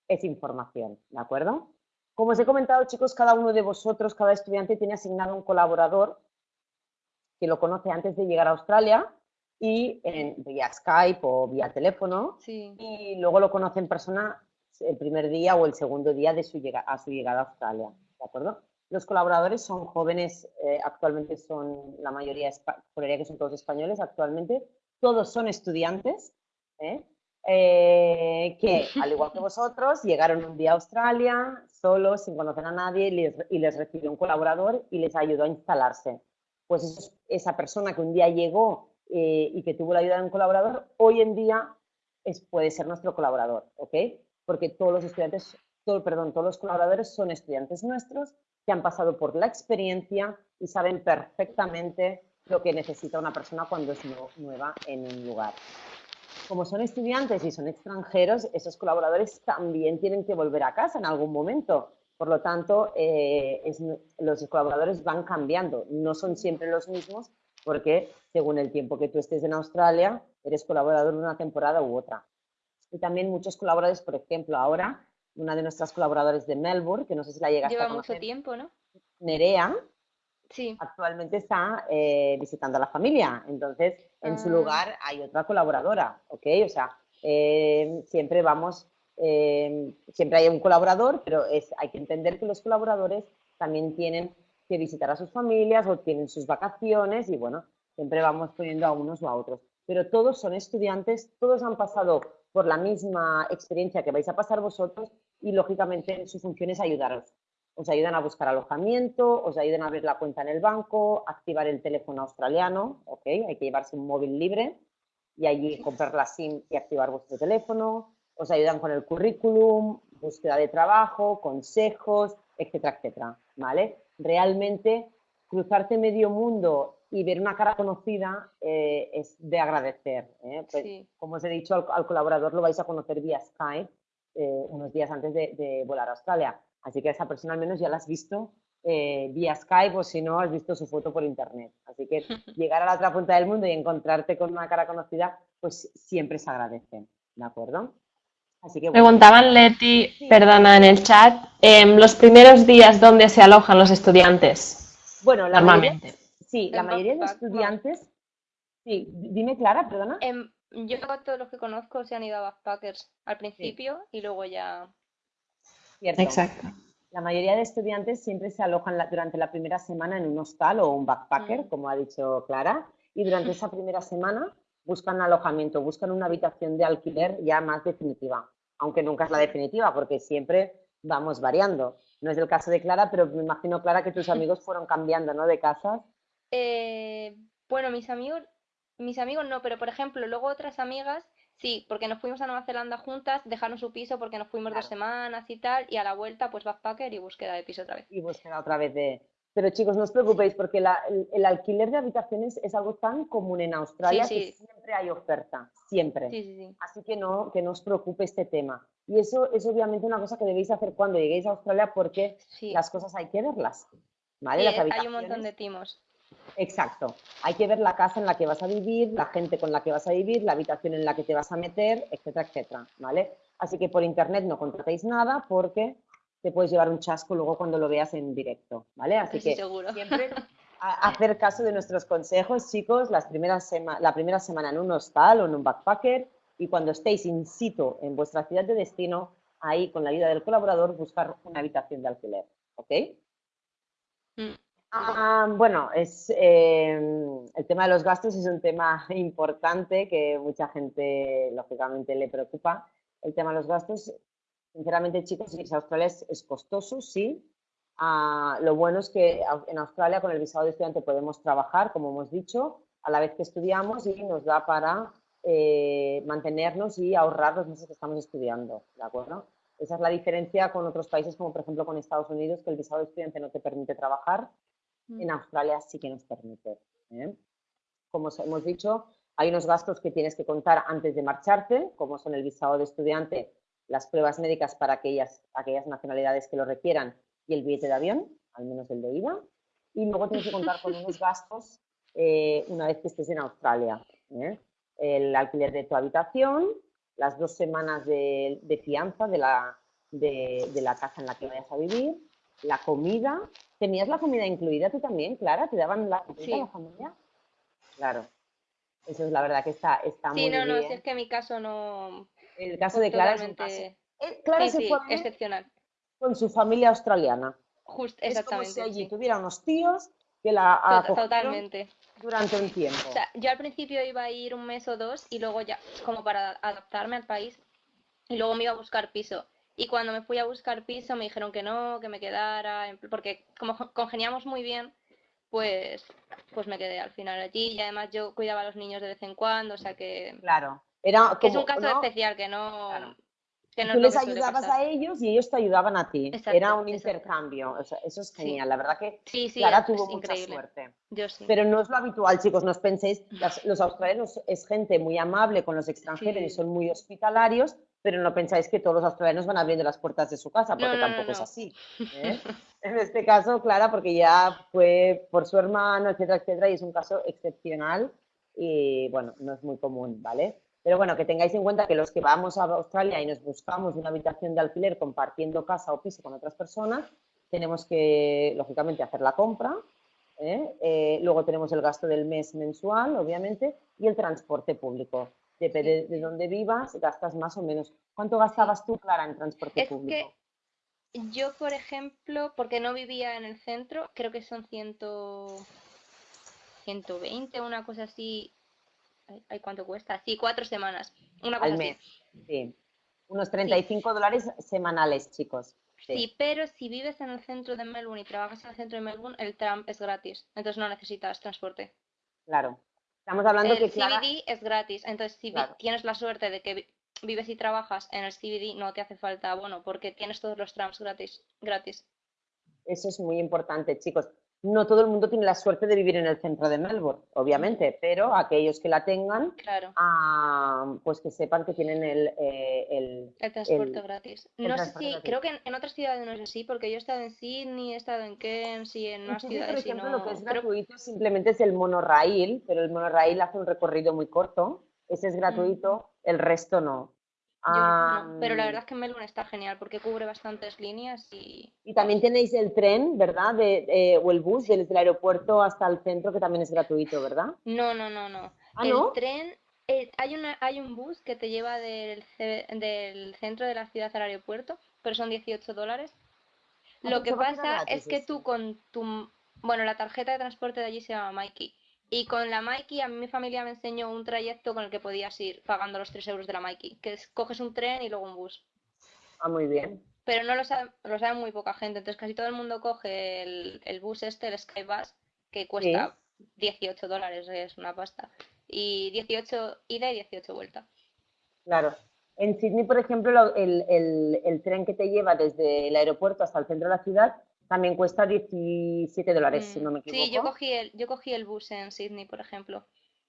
es información, ¿de acuerdo? Como os he comentado, chicos, cada uno de vosotros, cada estudiante tiene asignado un colaborador que lo conoce antes de llegar a Australia y en, vía Skype o vía teléfono Sí, y luego lo conoce en persona el primer día o el segundo día de su llega, a su llegada a Australia, ¿de acuerdo? Los colaboradores son jóvenes, eh, actualmente son la mayoría, juraría que son todos españoles actualmente, todos son estudiantes, ¿eh? Eh, que al igual que vosotros llegaron un día a Australia solos, sin conocer a nadie y les, y les recibió un colaborador y les ayudó a instalarse. Pues esa persona que un día llegó eh, y que tuvo la ayuda de un colaborador, hoy en día es, puede ser nuestro colaborador, ¿ok? Porque todos los estudiantes, todo, perdón, todos los colaboradores son estudiantes nuestros que han pasado por la experiencia y saben perfectamente lo que necesita una persona cuando es nu- nueva en un lugar. Como son estudiantes y son extranjeros, esos colaboradores también tienen que volver a casa en algún momento. Por lo tanto, eh, es- los colaboradores van cambiando, no son siempre los mismos porque según el tiempo que tú estés en Australia, eres colaborador de una temporada u otra. Y también muchos colaboradores, por ejemplo, ahora una de nuestras colaboradoras de Melbourne, que no sé si la llegaste lleva a mucho conocer, tiempo, ¿no? Nerea, Sí, actualmente está eh, visitando a la familia. Entonces, en su Ah. lugar hay otra colaboradora, ¿ok? O sea, eh, siempre vamos, eh, siempre hay un colaborador, pero es, hay que entender que los colaboradores también tienen que visitar a sus familias o tienen sus vacaciones y bueno, siempre vamos poniendo a unos o a otros. Pero todos son estudiantes, todos han pasado por la misma experiencia que vais a pasar vosotros y lógicamente su función es ayudaros os ayudan a buscar alojamiento, os ayudan a abrir la cuenta en el banco, activar el teléfono australiano, ¿ok? Hay que llevarse un móvil libre y allí comprar la SIM y activar vuestro teléfono, os ayudan con el currículum, búsqueda de trabajo, consejos, etcétera, etcétera, ¿vale? Realmente cruzarte medio mundo y ver una cara conocida eh, es de agradecer. ¿eh? Pues, Sí. Como os he dicho, al, al colaborador lo vais a conocer vía Skype eh, unos días antes de, de volar a Australia. Así que a esa persona al menos ya la has visto eh, vía Skype o si no, has visto su foto por internet. Así que llegar a la otra punta del mundo y encontrarte con una cara conocida, pues siempre se agradece. ¿De acuerdo? Así que bueno, Preguntaban Leti, perdona, en el chat, em, los primeros días donde se alojan los estudiantes, bueno la mayoría, sí, la En mayoría de estudiantes, sí, dime Clara, perdona. Em, yo a todos los que conozco se han ido a backpackers al principio y luego ya... Cierto. Exacto. La mayoría de estudiantes siempre se alojan la- durante la primera semana en un hostal o un backpacker, Mm. como ha dicho Clara, y durante esa primera semana buscan alojamiento, buscan una habitación de alquiler ya más definitiva, aunque nunca es la definitiva, porque siempre vamos variando. No es el caso de Clara, pero me imagino, Clara, que tus amigos fueron cambiando, ¿no? De casas. Eh, bueno, mis amigos, mis amigos no, pero por ejemplo, luego otras amigas, sí, porque nos fuimos a Nueva Zelanda juntas, dejaron su piso porque nos fuimos dos semanas y tal, y a la vuelta, pues backpacker y búsqueda de piso otra vez. y búsqueda otra vez de... Pero chicos, no os preocupéis porque la- el, el alquiler de habitaciones es algo tan común en Australia Sí, que siempre hay oferta, siempre. Sí, sí, sí. Así que no, que no os preocupe este tema. Y eso es obviamente una cosa que debéis hacer cuando lleguéis a Australia porque las cosas hay que verlas. ¿Vale? Sí, Las eh, hay un montón de timos. Exacto. Hay que ver la casa en la que vas a vivir, la gente con la que vas a vivir, la habitación en la que te vas a meter, etcétera, etcétera. ¿Vale? Así que por internet no contratéis nada porque te puedes llevar un chasco luego cuando lo veas en directo. ¿Vale? Así Sí, que seguro. siempre a- hacer caso de nuestros consejos, chicos, las primeras sema- la primera semana en un hostal o en un backpacker y cuando estéis in situ en vuestra ciudad de destino, ahí con la ayuda del colaborador buscar una habitación de alquiler, ¿ok? Mm. Ah, bueno, es, em, el tema de los gastos es un tema importante que mucha gente, lógicamente, le preocupa. El tema de los gastos, sinceramente, chicos, a Australia es, costoso, sí. Ah, lo bueno es que en Australia con el visado de estudiante podemos trabajar, como hemos dicho, a la vez que estudiamos y nos da para eh, mantenernos y ahorrar los meses que estamos estudiando, ¿de acuerdo? Esa es la diferencia con otros países, como por ejemplo con Estados Unidos, que el visado de estudiante no te permite trabajar, mm. en Australia sí que nos permite. ¿eh? Como hemos dicho, hay unos gastos que tienes que contar antes de marcharte, como son el visado de estudiante, las pruebas médicas para aquellas, aquellas nacionalidades que lo requieran y el billete de avión, al menos el de ida. Y luego tienes que contar con unos gastos eh, una vez que estés en Australia. ¿eh? El alquiler de tu habitación, las dos semanas de, fianza de la, de, la casa en la que vayas a vivir, la comida. ¿Tenías la comida incluida tú también, Clara? ¿Te daban la comida a la familia? Claro. Eso es la verdad que está, está muy bien. Sí, no, no, si es que en mi caso no... El caso de Clara es un caso... Eh, Clara se fue excepcional. Con su familia australiana. Justo, exactamente. Es como si allí tuviera unos tíos que la Totalmente. durante un tiempo. O sea, yo al principio iba a ir un mes o dos y luego ya, como para adaptarme al país, y luego me iba a buscar piso. Y cuando me fui a buscar piso me dijeron que no, que me quedara, porque como congeniamos muy bien, pues, pues me quedé al final allí y además yo cuidaba a los niños de vez en cuando, o sea que... Claro, era es un caso especial que no... Tú les ayudabas a ellos y ellos te ayudaban a ti. Era un intercambio. eso es genial. La verdad que sí, sí, Clara tuvo mucha suerte. Pero no es lo habitual, chicos. No os penséis. los australianos es gente muy amable con los extranjeros y son muy hospitalarios, pero no pensáis que todos los australianos van abriendo las puertas de su casa, porque tampoco es así. ¿eh? en este caso, Clara, porque ya fue por su hermano, etcétera, etcétera, y es un caso excepcional y, bueno, no es muy común, ¿vale? Pero bueno, que tengáis en cuenta que los que vamos a Australia y nos buscamos una habitación de alquiler compartiendo casa o piso con otras personas, tenemos que, lógicamente, hacer la compra. ¿eh? Eh, luego tenemos el gasto del mes mensual, obviamente, y el transporte público. Depende de dónde vivas, gastas más o menos. ¿Cuánto gastabas tú, Clara, en transporte público? Que yo, por ejemplo, porque no vivía en el centro, creo que son 100, 120, una cosa así, Ay, ¿cuánto cuesta? Sí, cuatro semanas. Una cosa Al mes. Sí. Unos 35 dólares semanales, chicos. Sí. pero si vives en el centro de Melbourne y trabajas en el centro de Melbourne, el tram es gratis. Entonces no necesitas transporte. Claro. Estamos hablando el que CBD es gratis. Entonces, si tienes la suerte de que vives y trabajas en el CBD, no te hace falta bueno, porque tienes todos los trams gratis. gratis. Eso es muy importante, chicos no todo el mundo tiene la suerte de vivir en el centro de Melbourne, obviamente, pero aquellos que la tengan, ah, pues que sepan que tienen el... Eh, el, transporte gratis. No sé si, creo que en, otras ciudades no es así, porque yo he estado en Sydney, he estado en Cairns y en más ciudades. Por ejemplo, lo que es gratuito simplemente es el monorail, pero el monorail hace un recorrido muy corto, ese es gratuito, el resto no pero la verdad es que Melbourne está genial porque cubre bastantes líneas y... Y también tenéis el tren, ¿verdad? De, o el bus desde el aeropuerto hasta el centro que también es gratuito, ¿verdad? No, no, no, no. ¿Ah, el no? tren, eh, hay, una, hay un bus que te lleva del, del centro de la ciudad al aeropuerto, pero son 18 dólares. Ah, Lo pues que pasa es que tú con tu... Bueno, la tarjeta de transporte de allí se llama Mikey. Y con la Mikey, a mí mi familia me enseñó un trayecto con el que podías ir pagando los 3 euros de la Mikey, que es coges un tren y luego un bus. Ah, muy bien. Pero no lo sabe, lo sabe muy poca gente, entonces casi todo el mundo coge el, bus este, el Skybus, que cuesta 18 dólares, es una pasta. Y 18 ida y 18 vuelta. Claro. En Sydney, por ejemplo, el, el tren que te lleva desde el aeropuerto hasta el centro de la ciudad también cuesta 17 dólares, si mm, no me equivoco. Sí, yo cogí, el, yo cogí el bus en Sydney, por ejemplo.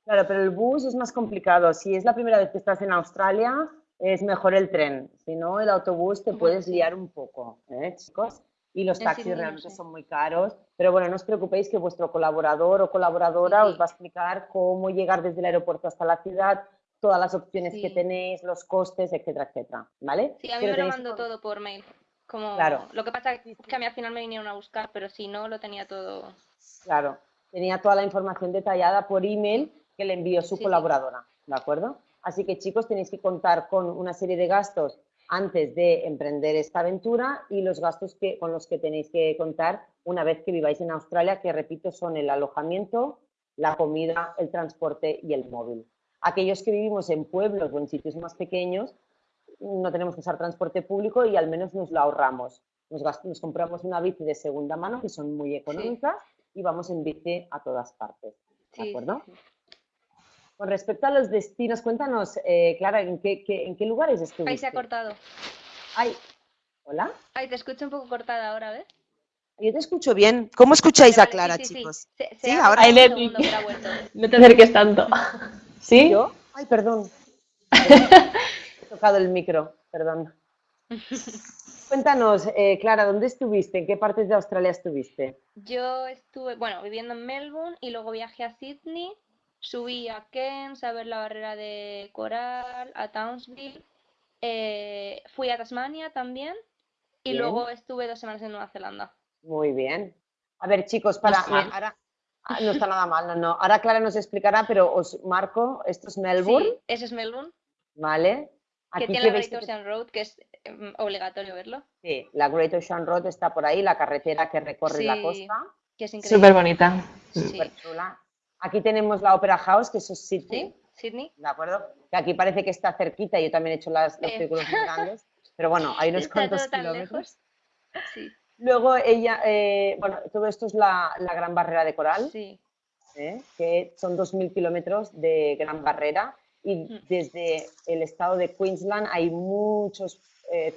Claro, pero el bus es más complicado. Si es la primera vez que estás en Australia, es mejor el tren. Si no, el autobús te puedes liar un poco, ¿eh, chicos? Y los taxis realmente son muy caros. Pero bueno, no os preocupéis que vuestro colaborador o colaboradora os va a explicar cómo llegar desde el aeropuerto hasta la ciudad, todas las opciones que tenéis, los costes, etcétera, etcétera. ¿Vale? Sí, a mí me lo mando todo por mail. Como, claro. Lo que pasa es que a mí al final me vinieron a buscar, pero si no, lo tenía todo. Claro, tenía toda la información detallada por email que le envió su colaboradora, ¿de acuerdo? Así que chicos, tenéis que contar con una serie de gastos antes de emprender esta aventura y los gastos que, con los que tenéis que contar una vez que viváis en Australia, que repito son el alojamiento, la comida, el transporte y el móvil. Aquellos que vivimos en pueblos o en sitios más pequeños, no tenemos que usar transporte público y al menos nos lo ahorramos. Nos, compramos una bici de segunda mano, que son muy económicas, y vamos en bici a todas partes. ¿De acuerdo? Con respecto a los destinos, cuéntanos, eh, Clara, ¿en qué, ¿en qué lugares estuviste? Ahí se ha cortado. Ay, ¿hola? Ay, te escucho un poco cortada ahora, ¿ves? Yo te escucho bien. ¿Cómo escucháis a Clara, chicos? Sí, ahora. no te acerques tanto. ¿Sí? ¿Yo? Ay, perdón. Tocado el micro, perdón. Cuéntanos, eh, Clara, ¿dónde estuviste? ¿En qué partes de Australia estuviste? Yo estuve, bueno, viviendo en Melbourne y luego viajé a Sydney Subí a Cairns a ver la barrera de coral, a Townsville, eh, fui a Tasmania también y luego estuve dos semanas en Nueva Zelanda. Muy bien. A ver, chicos, para ahora ah, no está nada mal, no, no. Ahora Clara nos explicará, pero os marco, esto es Melbourne. Sí, ese es Melbourne. Vale. Que tiene la Great Ocean Road, que es em, obligatorio verlo. Sí, la Great Ocean Road está por ahí, la carretera que recorre la costa. Que es increíble. Súper bonita. Súper chula. Aquí tenemos la Opera House, que es Sydney. Sydney. ¿De acuerdo? Que aquí parece que está cerquita, yo también he hecho las, los círculos muy grandes, pero bueno, hay unos cuantos kilómetros. Sí. Luego ella, eh, bueno, todo esto es la, Gran Barrera de Coral, sí. ¿eh? que son 2.000 kilómetros de Gran Barrera y mm. desde el estado de Queensland hay muchos eh,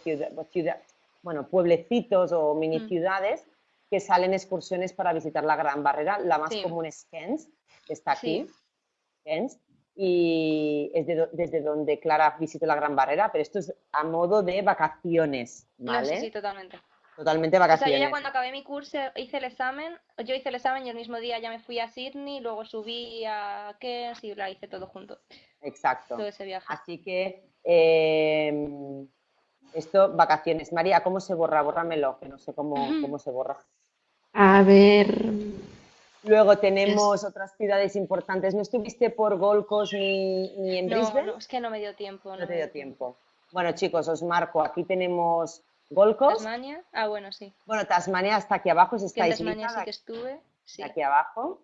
bueno, pueblecitos o mini mm. ciudades que salen excursiones para visitar la Gran Barrera. La más común es Cairns, que está aquí, y es desde donde Clara visitó la Gran Barrera, pero esto es a modo de vacaciones, ¿vale? sí, totalmente. Totalmente vacaciones. O sea, yo ya cuando acabé mi curso hice el examen, yo hice el examen y el mismo día ya me fui a Sydney, luego subí a Cairns y la hice todo junto. Exacto. Todo ese viaje. Así que em, esto, vacaciones. María, ¿cómo se borra? Bórramelo, que no sé cómo, cómo se borra. A ver, Luego tenemos otras ciudades importantes. ¿No estuviste por Gold Coast ni, en Brisbane? No, es que no me dio tiempo. No, te dio tiempo. Bueno, chicos, os marco. Aquí tenemos Gold Coast. Tasmania. Ah, bueno, sí. Bueno, Tasmania está aquí abajo, si estáis en Tasmania sí que estuve. Sí. Aquí abajo.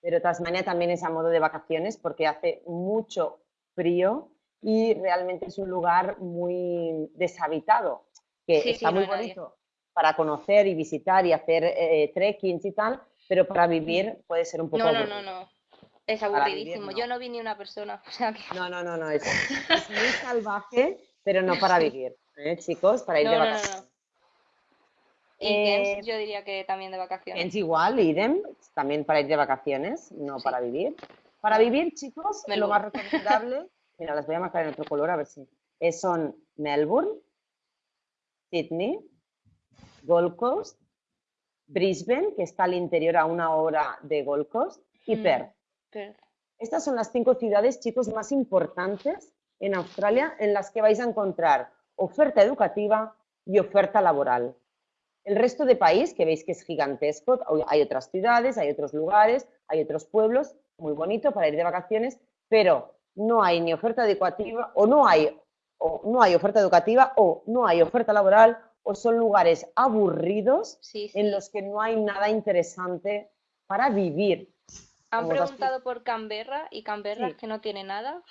Pero Tasmania también es a modo de vacaciones porque hace mucho frío y realmente es un lugar muy deshabitado, que está muy bonito para conocer y visitar y hacer eh, trekkings y tal, pero para vivir puede ser un poco No, no, no, no. Es aburridísimo. Yo no vi ni una persona. No, no, no, no. Es, muy salvaje, pero no para vivir, ¿eh, chicos? Para ir de vacaciones. No, y eh, yo diría que también de vacaciones. Es igual, idem, también para ir de vacaciones, no para vivir. Para vivir, chicos, lo más recomendable, mira, las voy a marcar en otro color a ver si, son Melbourne, Sydney, Gold Coast, Brisbane, que está al interior a una hora de Gold Coast, y mm, Perth. Estas son las cinco ciudades, chicos, más importantes en Australia en las que vais a encontrar oferta educativa y oferta laboral. El resto de país, que veis que es gigantesco, hay otras ciudades, hay otros lugares, hay otros pueblos, muy bonito para ir de vacaciones, pero no hay ni oferta educativa o no hay, o no hay oferta educativa o no hay oferta laboral o son lugares aburridos en los que no hay nada interesante para vivir. Han preguntado por Canberra y Canberra que no tiene nada.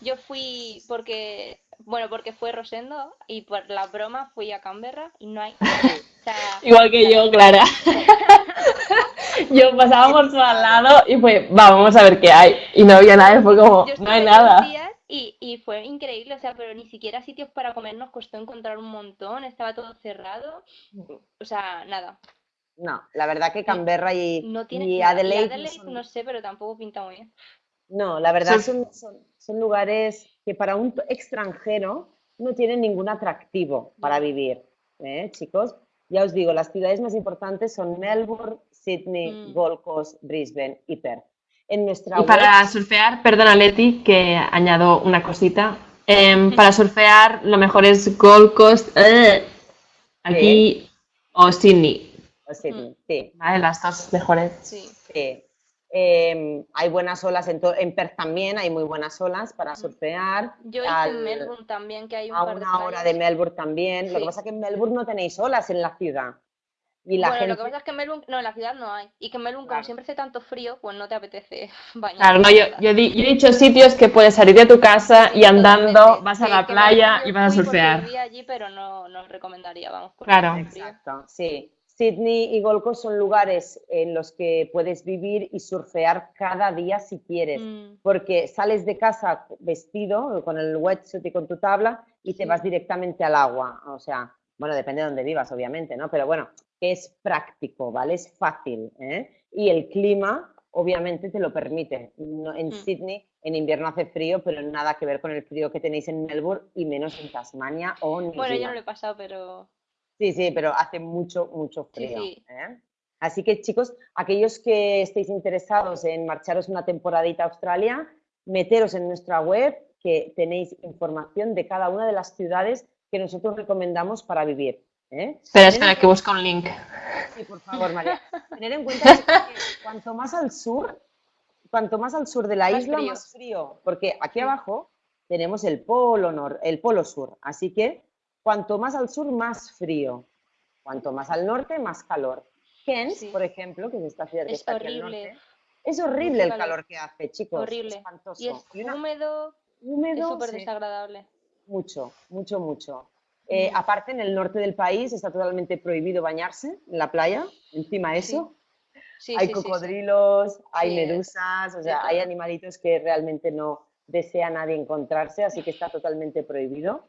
Yo fui porque, bueno, porque fue Rosendo y por la broma fui a Canberra y no hay Igual que yo, Clara. yo pasábamos por al lado y fue, vamos a ver qué hay. Y no había nada, fue como, no hay nada. Y, y, fue increíble, o sea, pero ni siquiera sitios para comer nos costó encontrar un montón, estaba todo cerrado, o sea, nada. No, la verdad que Canberra y, no y Adelaide, no sé, pero tampoco pinta muy bien. No, la verdad son, son, lugares que para un extranjero no tienen ningún atractivo para vivir, ¿eh, chicos? Ya os digo, las ciudades más importantes son Melbourne, Sydney, mm. Gold Coast, Brisbane y Perth y para surfear, perdona Leti, que añado una cosita. Em, para surfear lo mejor es Gold Coast, eh, aquí o Sydney. O Sydney, sí. Vale, las dos mejores. Sí. Em, hay buenas olas en, en, Perth también, hay muy buenas olas para surfear. Yo hice en Melbourne también, que hay un A par una hora de Melbourne también. Lo que pasa es que en Melbourne no tenéis olas en la ciudad. Y la bueno, lo que pasa es que en Melbourne, no, en la ciudad no hay. Y que en Melbourne, como siempre hace tanto frío, pues no te apetece bañar. Claro, no, yo, yo, he dicho sitios que puedes salir de tu casa y andando vas a la playa y vas a surfear. Yo allí, pero no, no recomendaría, vamos. Claro. Exacto, sí. Sydney y Gold Coast son lugares en los que puedes vivir y surfear cada día si quieres, mm. porque sales de casa vestido con el wetsuit y con tu tabla y te vas directamente al agua. O sea, bueno, depende de dónde vivas, obviamente, ¿no? Pero bueno, es práctico, ¿vale? Es fácil. ¿eh? Y el clima, obviamente, te lo permite. en mm. Sydney, en invierno hace frío, pero nada que ver con el frío que tenéis en Melbourne y menos en Tasmania o en Bueno, yo no lo he pasado, pero Sí, sí, pero hace mucho, mucho frío. ¿eh? Así que chicos, aquellos que estéis interesados en marcharos una temporadita a Australia, meteros en nuestra web que tenéis información de cada una de las ciudades que nosotros recomendamos para vivir. ¿eh? Espera, espera, que busca un link. Sí, por favor, María. Tener en cuenta que cuanto más al sur, cuanto más al sur de la isla, más frío, porque aquí abajo tenemos el polo, nor, el polo sur, así que Cuanto más al sur, más frío. Cuanto más al norte, más calor. Kent, por ejemplo, que es esta ciudad que es está horrible. es horrible el calor que hace, chicos. Horrible. Espantoso. Y es húmedo, húmedo, es súper desagradable. Mucho, mucho, mucho. Eh, aparte, en el norte del país está totalmente prohibido bañarse en la playa. Encima eso, hay cocodrilos, hay medusas, o sea, hay animalitos que realmente no desea nadie encontrarse, así que está totalmente prohibido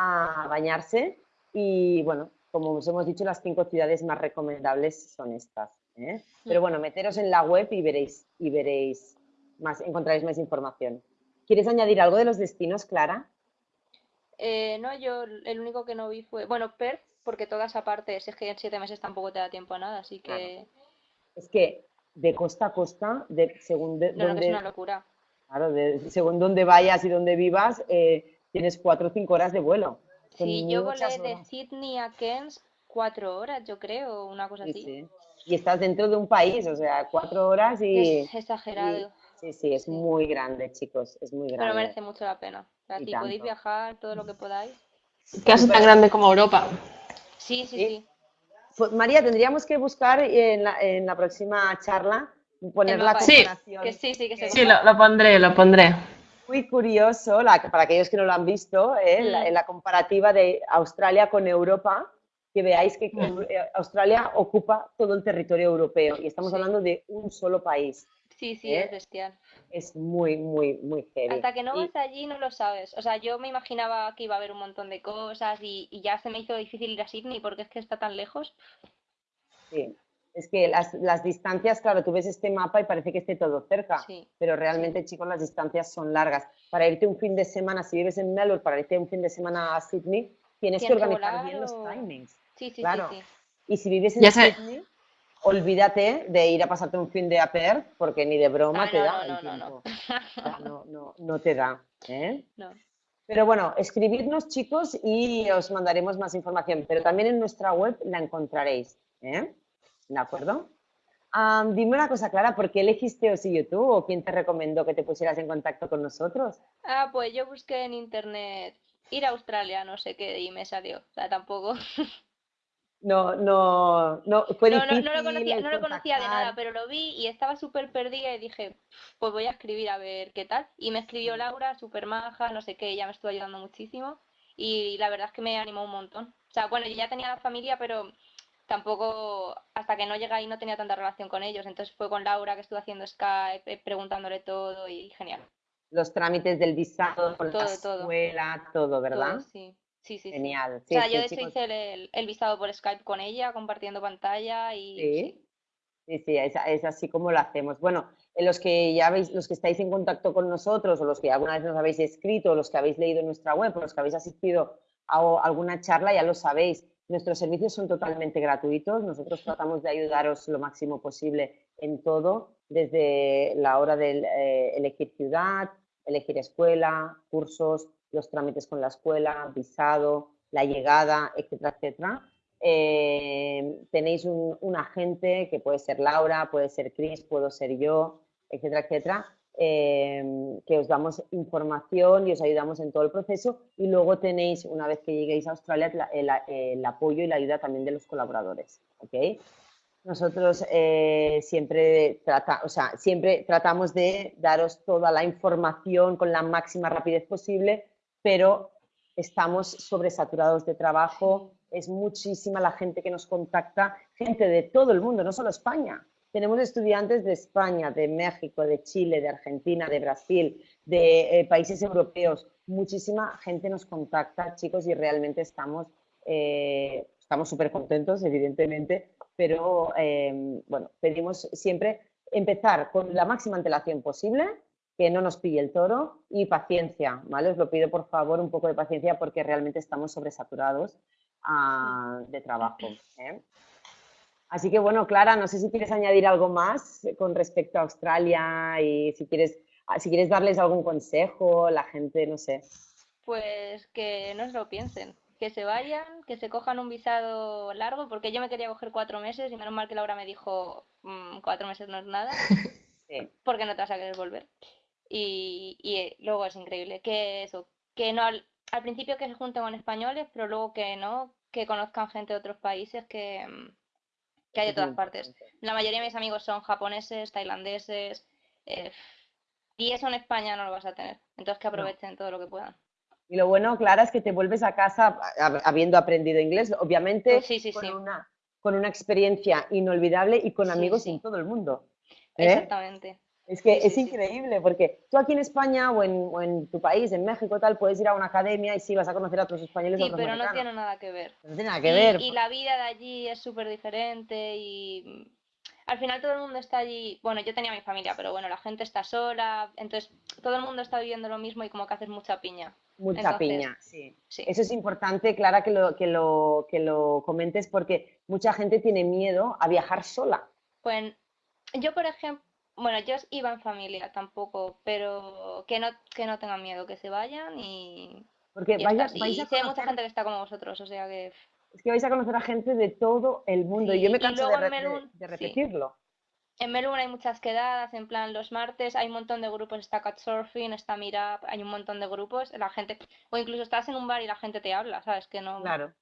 a bañarse y bueno, como os hemos dicho, las cinco ciudades más recomendables son estas. ¿eh? Pero bueno, meteros en la web y veréis, y veréis más, encontraréis más información. ¿Quieres añadir algo de los destinos, Clara? Eh, no, yo el único que no vi fue, bueno, Perth, porque toda esa parte, es que en siete meses tampoco te da tiempo a nada, así que... Es que de costa a costa, de, según de, es una locura. Claro, de, según donde vayas y donde vivas, eh, tienes cuatro o cinco horas de vuelo. Sí, yo volé de Sydney a Cairns cuatro horas, yo creo, una cosa así. Y estás dentro de un país, o sea, cuatro horas y... Es exagerado. sí, sí, es muy grande, chicos, es muy grande. Pero merece mucho la pena. O si podéis viajar todo lo que podáis. Casi tan grande como Europa. Sí, sí, sí. Pues, María, tendríamos que buscar en la, en la próxima charla poner la comparación. Sí, sí, que sí lo, lo pondré, lo pondré muy curioso, para aquellos que no lo han visto, ¿eh? mm. la, comparativa de Australia con Europa, que veáis que mm. eh, Australia ocupa todo el territorio europeo y estamos hablando de un solo país. Sí, sí, ¿eh? es bestial. Es muy, muy, muy heavy. Hasta que no vas allí no lo sabes. O sea, yo me imaginaba que iba a haber un montón de cosas y, y ya se me hizo difícil ir a Sydney porque es que está tan lejos. Sí, es que las, las, distancias, claro, tú ves este mapa y parece que esté todo cerca, pero realmente, chicos, las distancias son largas. Para irte un fin de semana, si vives en Melbourne, para irte un fin de semana a Sydney, tienes, que organizar bien los timings. Sí, sí, claro. Y si vives en Sydney, olvídate de ir a pasarte un fin de a Perth, porque ni de broma ah, te da el tiempo. No, no, no, te da. ¿eh? No. Pero bueno, escribidnos, chicos, y os mandaremos más información. Pero también en nuestra web la encontraréis. ¿eh? ¿De acuerdo? dime una cosa, Clara, ¿por qué elegiste Osillo tú o quién te recomendó que te pusieras en contacto con nosotros? Ah, pues yo busqué en internet ir a Australia, no sé qué, y me salió. O sea, tampoco. No, no, no, fue no, no, no, lo conocía, no lo conocía de nada, pero lo vi y estaba súper perdida y dije, pues voy a escribir a ver qué tal. Y me escribió Laura, súper maja, no sé qué, ella me estuvo ayudando muchísimo y la verdad es que me animó un montón. O sea, bueno, yo ya tenía la familia, pero tampoco, hasta que no llegué ahí no tenía tanta relación con ellos. Entonces fue con Laura que estuve haciendo Skype, eh, preguntándole todo y genial. Los trámites del visado, con la escuela, todo, ¿verdad? sí. Sí, sí, Genial. o sea, yo de hecho hice el, visado por Skype con ella, compartiendo pantalla y... Sí, sí, sí es, es, así como lo hacemos. Bueno, los que ya veis, los que estáis en contacto con nosotros, o los que alguna vez nos habéis escrito, o los que habéis leído nuestra web, o los que habéis asistido a alguna charla, ya lo sabéis. Nuestros servicios son totalmente gratuitos. Nosotros tratamos de ayudaros lo máximo posible en todo, desde la hora de eh, elegir ciudad, elegir escuela, cursos, los trámites con la escuela, visado, la llegada, etcétera, etcétera. eh, tenéis un, agente que puede ser Laura, puede ser Chris, puedo ser yo, etcétera, etcétera, eh, que os damos información y os ayudamos en todo el proceso y luego tenéis, una vez que lleguéis a Australia, el, apoyo y la ayuda también de los colaboradores. Nosotros eh, siempre, trata, o sea, siempre tratamos de daros toda la información con la máxima rapidez posible, pero estamos sobresaturados de trabajo, es muchísima la gente que nos contacta, gente de todo el mundo, no solo España. Tenemos estudiantes de España, de México, de Chile, de Argentina, de Brasil, de eh, países europeos. Muchísima gente nos contacta, chicos, y realmente estamos eh, estamos súper contentos, evidentemente, pero eh, bueno, pedimos siempre empezar con la máxima antelación posible, que no nos pille el toro y paciencia, ¿vale? Os lo pido por favor un poco de paciencia porque realmente estamos sobresaturados ah, de trabajo. ¿eh? Así que bueno, Clara, no sé si quieres añadir algo más con respecto a Australia y si quieres, ah, si quieres darles algún consejo, la gente, no sé. Pues que no se lo piensen, que se vayan, que se cojan un visado largo, porque yo me quería coger cuatro meses y menos mal que Laura me dijo mm, cuatro meses no es nada, porque no te vas a querer volver. Y, eh, luego es increíble que eso, que no al, principio que se junten con españoles, pero luego que no, que conozcan gente de otros países que, mm, hay de todas partes. La mayoría de mis amigos son japoneses, tailandeses, eh, y eso en España no lo vas a tener. Entonces que aprovechen todo lo que puedan. Y lo bueno, Clara, es que te vuelves a casa habiendo aprendido inglés, obviamente con, Una, con una experiencia inolvidable y con amigos en todo el mundo. ¿eh? Exactamente. Es que es increíble, porque tú aquí en España o en, tu país, en México, tal, puedes ir a una academia y sí vas a conocer a otros españoles. Sí, pero no tiene nada que ver. No tiene nada que ver. Y la vida de allí es súper diferente y al final todo el mundo está allí, bueno, yo tenía mi familia, pero bueno, la gente está sola, entonces todo el mundo está viviendo lo mismo y como que haces mucha piña. Mucha piña, sí. Eso es importante, Clara, que lo, que, lo, que lo comentes porque mucha gente tiene miedo a viajar sola. Pues yo, por ejemplo, bueno, yo iba en familia tampoco, pero que no, que no tengan miedo, que se vayan y... Porque vais, hay mucha gente que está como vosotros, o sea que es que vais a conocer a gente de todo el mundo y yo me canso de, repetirlo. En Melbourne hay muchas quedadas, en plan los martes hay un montón de grupos, está Couchsurfing, está Meetup, hay un montón de grupos, la gente, o incluso estás en un bar y la gente te habla, ¿sabes? Que no... Claro.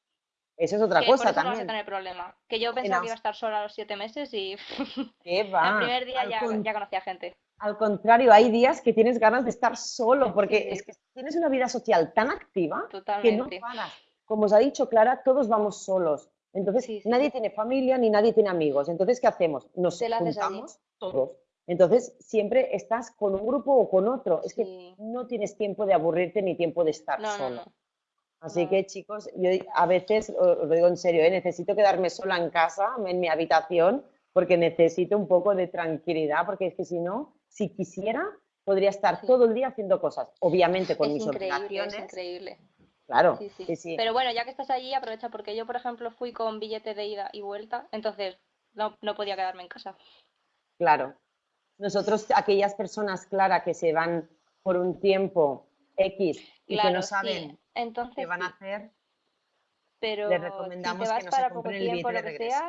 Eso es otra cosa también. No vas a tener problema. Que yo pensaba que iba a estar sola a los siete meses y ¿Qué va? el primer día ya, ya conocía gente. Al contrario, hay días que tienes ganas de estar solo porque es que tienes una vida social tan activa que no paras como os ha dicho Clara, todos vamos solos. Entonces, nadie tiene familia ni nadie tiene amigos. Entonces, ¿qué hacemos? Nos juntamos todos. Entonces, siempre estás con un grupo o con otro. Es que no tienes tiempo de aburrirte ni tiempo de estar solo. Así que, chicos, yo a veces, os lo digo en serio, ¿eh? necesito quedarme sola en casa, en mi habitación, porque necesito un poco de tranquilidad, porque es que si no, si quisiera, podría estar todo el día haciendo cosas. Obviamente con mis increíble, Es increíble. Claro, sí, sí. Pero bueno, ya que estás allí, aprovecha porque yo, por ejemplo, fui con billete de ida y vuelta, entonces no, podía quedarme en casa. Claro. Nosotros, aquellas personas, Clara, que se van por un tiempo X y que no saben entonces, qué van a hacer, pero les recomendamos que no se compren el billete de regreso.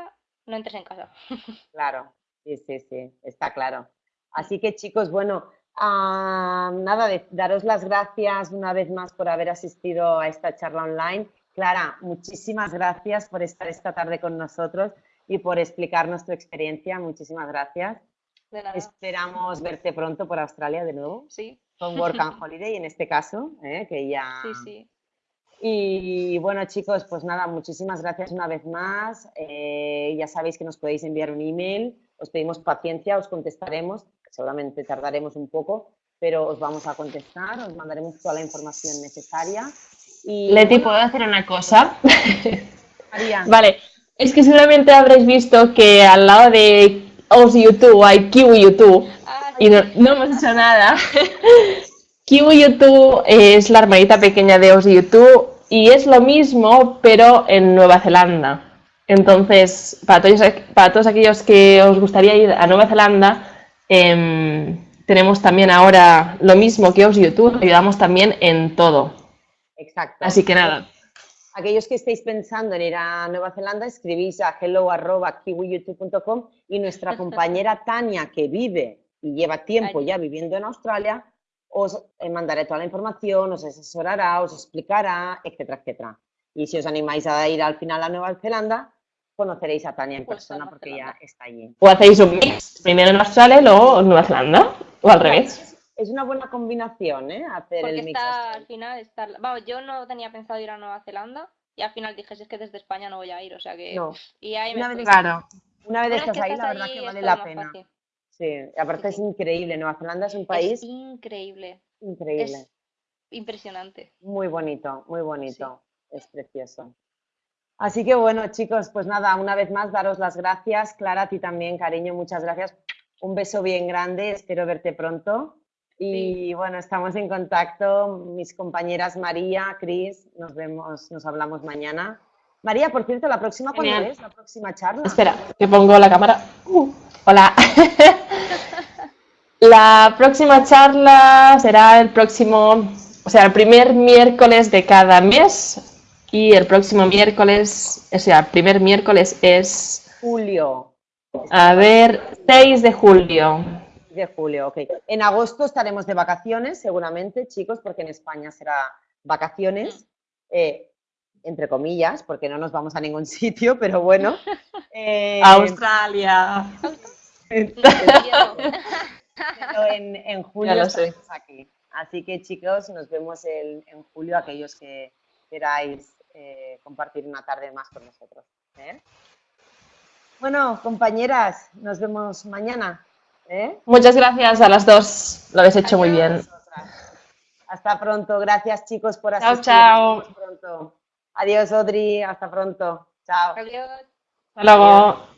no entres en casa. Claro, sí, sí, sí, está claro. Así que chicos, bueno, Ah, nada, de, daros las gracias una vez más por haber asistido a esta charla online. Clara, muchísimas gracias por estar esta tarde con nosotros y por explicarnos tu experiencia. Muchísimas gracias. Esperamos verte pronto por Australia de nuevo. Sí. Con Work and Holiday en este caso, ¿eh? que ya... Sí, sí. Y bueno, chicos, pues nada, muchísimas gracias una vez más. Eh, ya sabéis que nos podéis enviar un email, os pedimos paciencia, os contestaremos seguramente tardaremos un poco, pero os vamos a contestar, os mandaremos toda la información necesaria. Y, Leti, ¿puedo hacer una cosa? vale, es que seguramente habréis visto que al lado de Os YouTube hay Kiwi YouTube y no, hemos hecho nada. Kiwi YouTube es la hermanita pequeña de Os YouTube y es lo mismo, pero en Nueva Zelanda. Entonces, para todos, para todos aquellos que os gustaría ir a Nueva Zelanda, Em, tenemos también ahora lo mismo que os YouTube, ayudamos también en todo. Exacto. Así que nada. aquellos que estéis pensando en ir a Nueva Zelanda, escribís a hello.kiwiyoutube.com y nuestra compañera Tania, que vive y lleva tiempo ya viviendo en Australia, os eh, mandaré toda la información, os asesorará, os explicará, etcétera, etcétera. Y si os animáis a ir al final a Nueva Zelanda, conoceréis a Tania en Pues persona Nueva porque ella está allí. O hacéis un mix, primero en Australia y luego en Nueva Zelanda, o al revés. Es una buena combinación, ¿eh? Hacer Porque el mix. está, al final, está, vamos, yo no tenía pensado ir a Nueva Zelanda y al final dije, si es que desde España no voy a ir, o sea que... No. Y ahí me Una fui. vez Claro. Una vez estás que ahí, estás la verdad que vale la pena. fácil. Sí, aparte es increíble. Nueva Zelanda es un Es país increíble, increíble. es impresionante. Muy bonito, muy bonito. Es precioso. Así que bueno, chicos, pues nada, una vez más daros las gracias. Clara, a ti también, cariño, muchas gracias. Un beso bien grande, espero verte pronto. Y bueno, estamos en contacto. Mis compañeras María, Cris, nos vemos, nos hablamos mañana. María, por cierto, la próxima, ¿cuándo es? La próxima charla. Espera, que pongo la cámara. Uh, hola. la próxima charla será el próximo, o sea, el primer miércoles de cada mes. Y el próximo miércoles, o sea, el primer miércoles es, Julio. a ver, 6 de julio. De julio, ok. En agosto estaremos de vacaciones, seguramente, chicos, porque en España será vacaciones, eh, entre comillas, porque no nos vamos a ningún sitio, pero bueno. Eh, Australia. Pero en, en julio Ya lo sé. estaremos aquí. Así que, chicos, nos vemos el- en julio, aquellos que queráis eh, compartir una tarde más con nosotros. ¿eh? Bueno, compañeras, nos vemos mañana. ¿eh? Muchas gracias a las dos. Lo habéis hecho muy bien. Hasta pronto. Gracias, chicos, por Chao, asistir. chao. Nos vemos pronto. Adiós, Odri. Hasta pronto. Chao. Adiós. Hasta luego.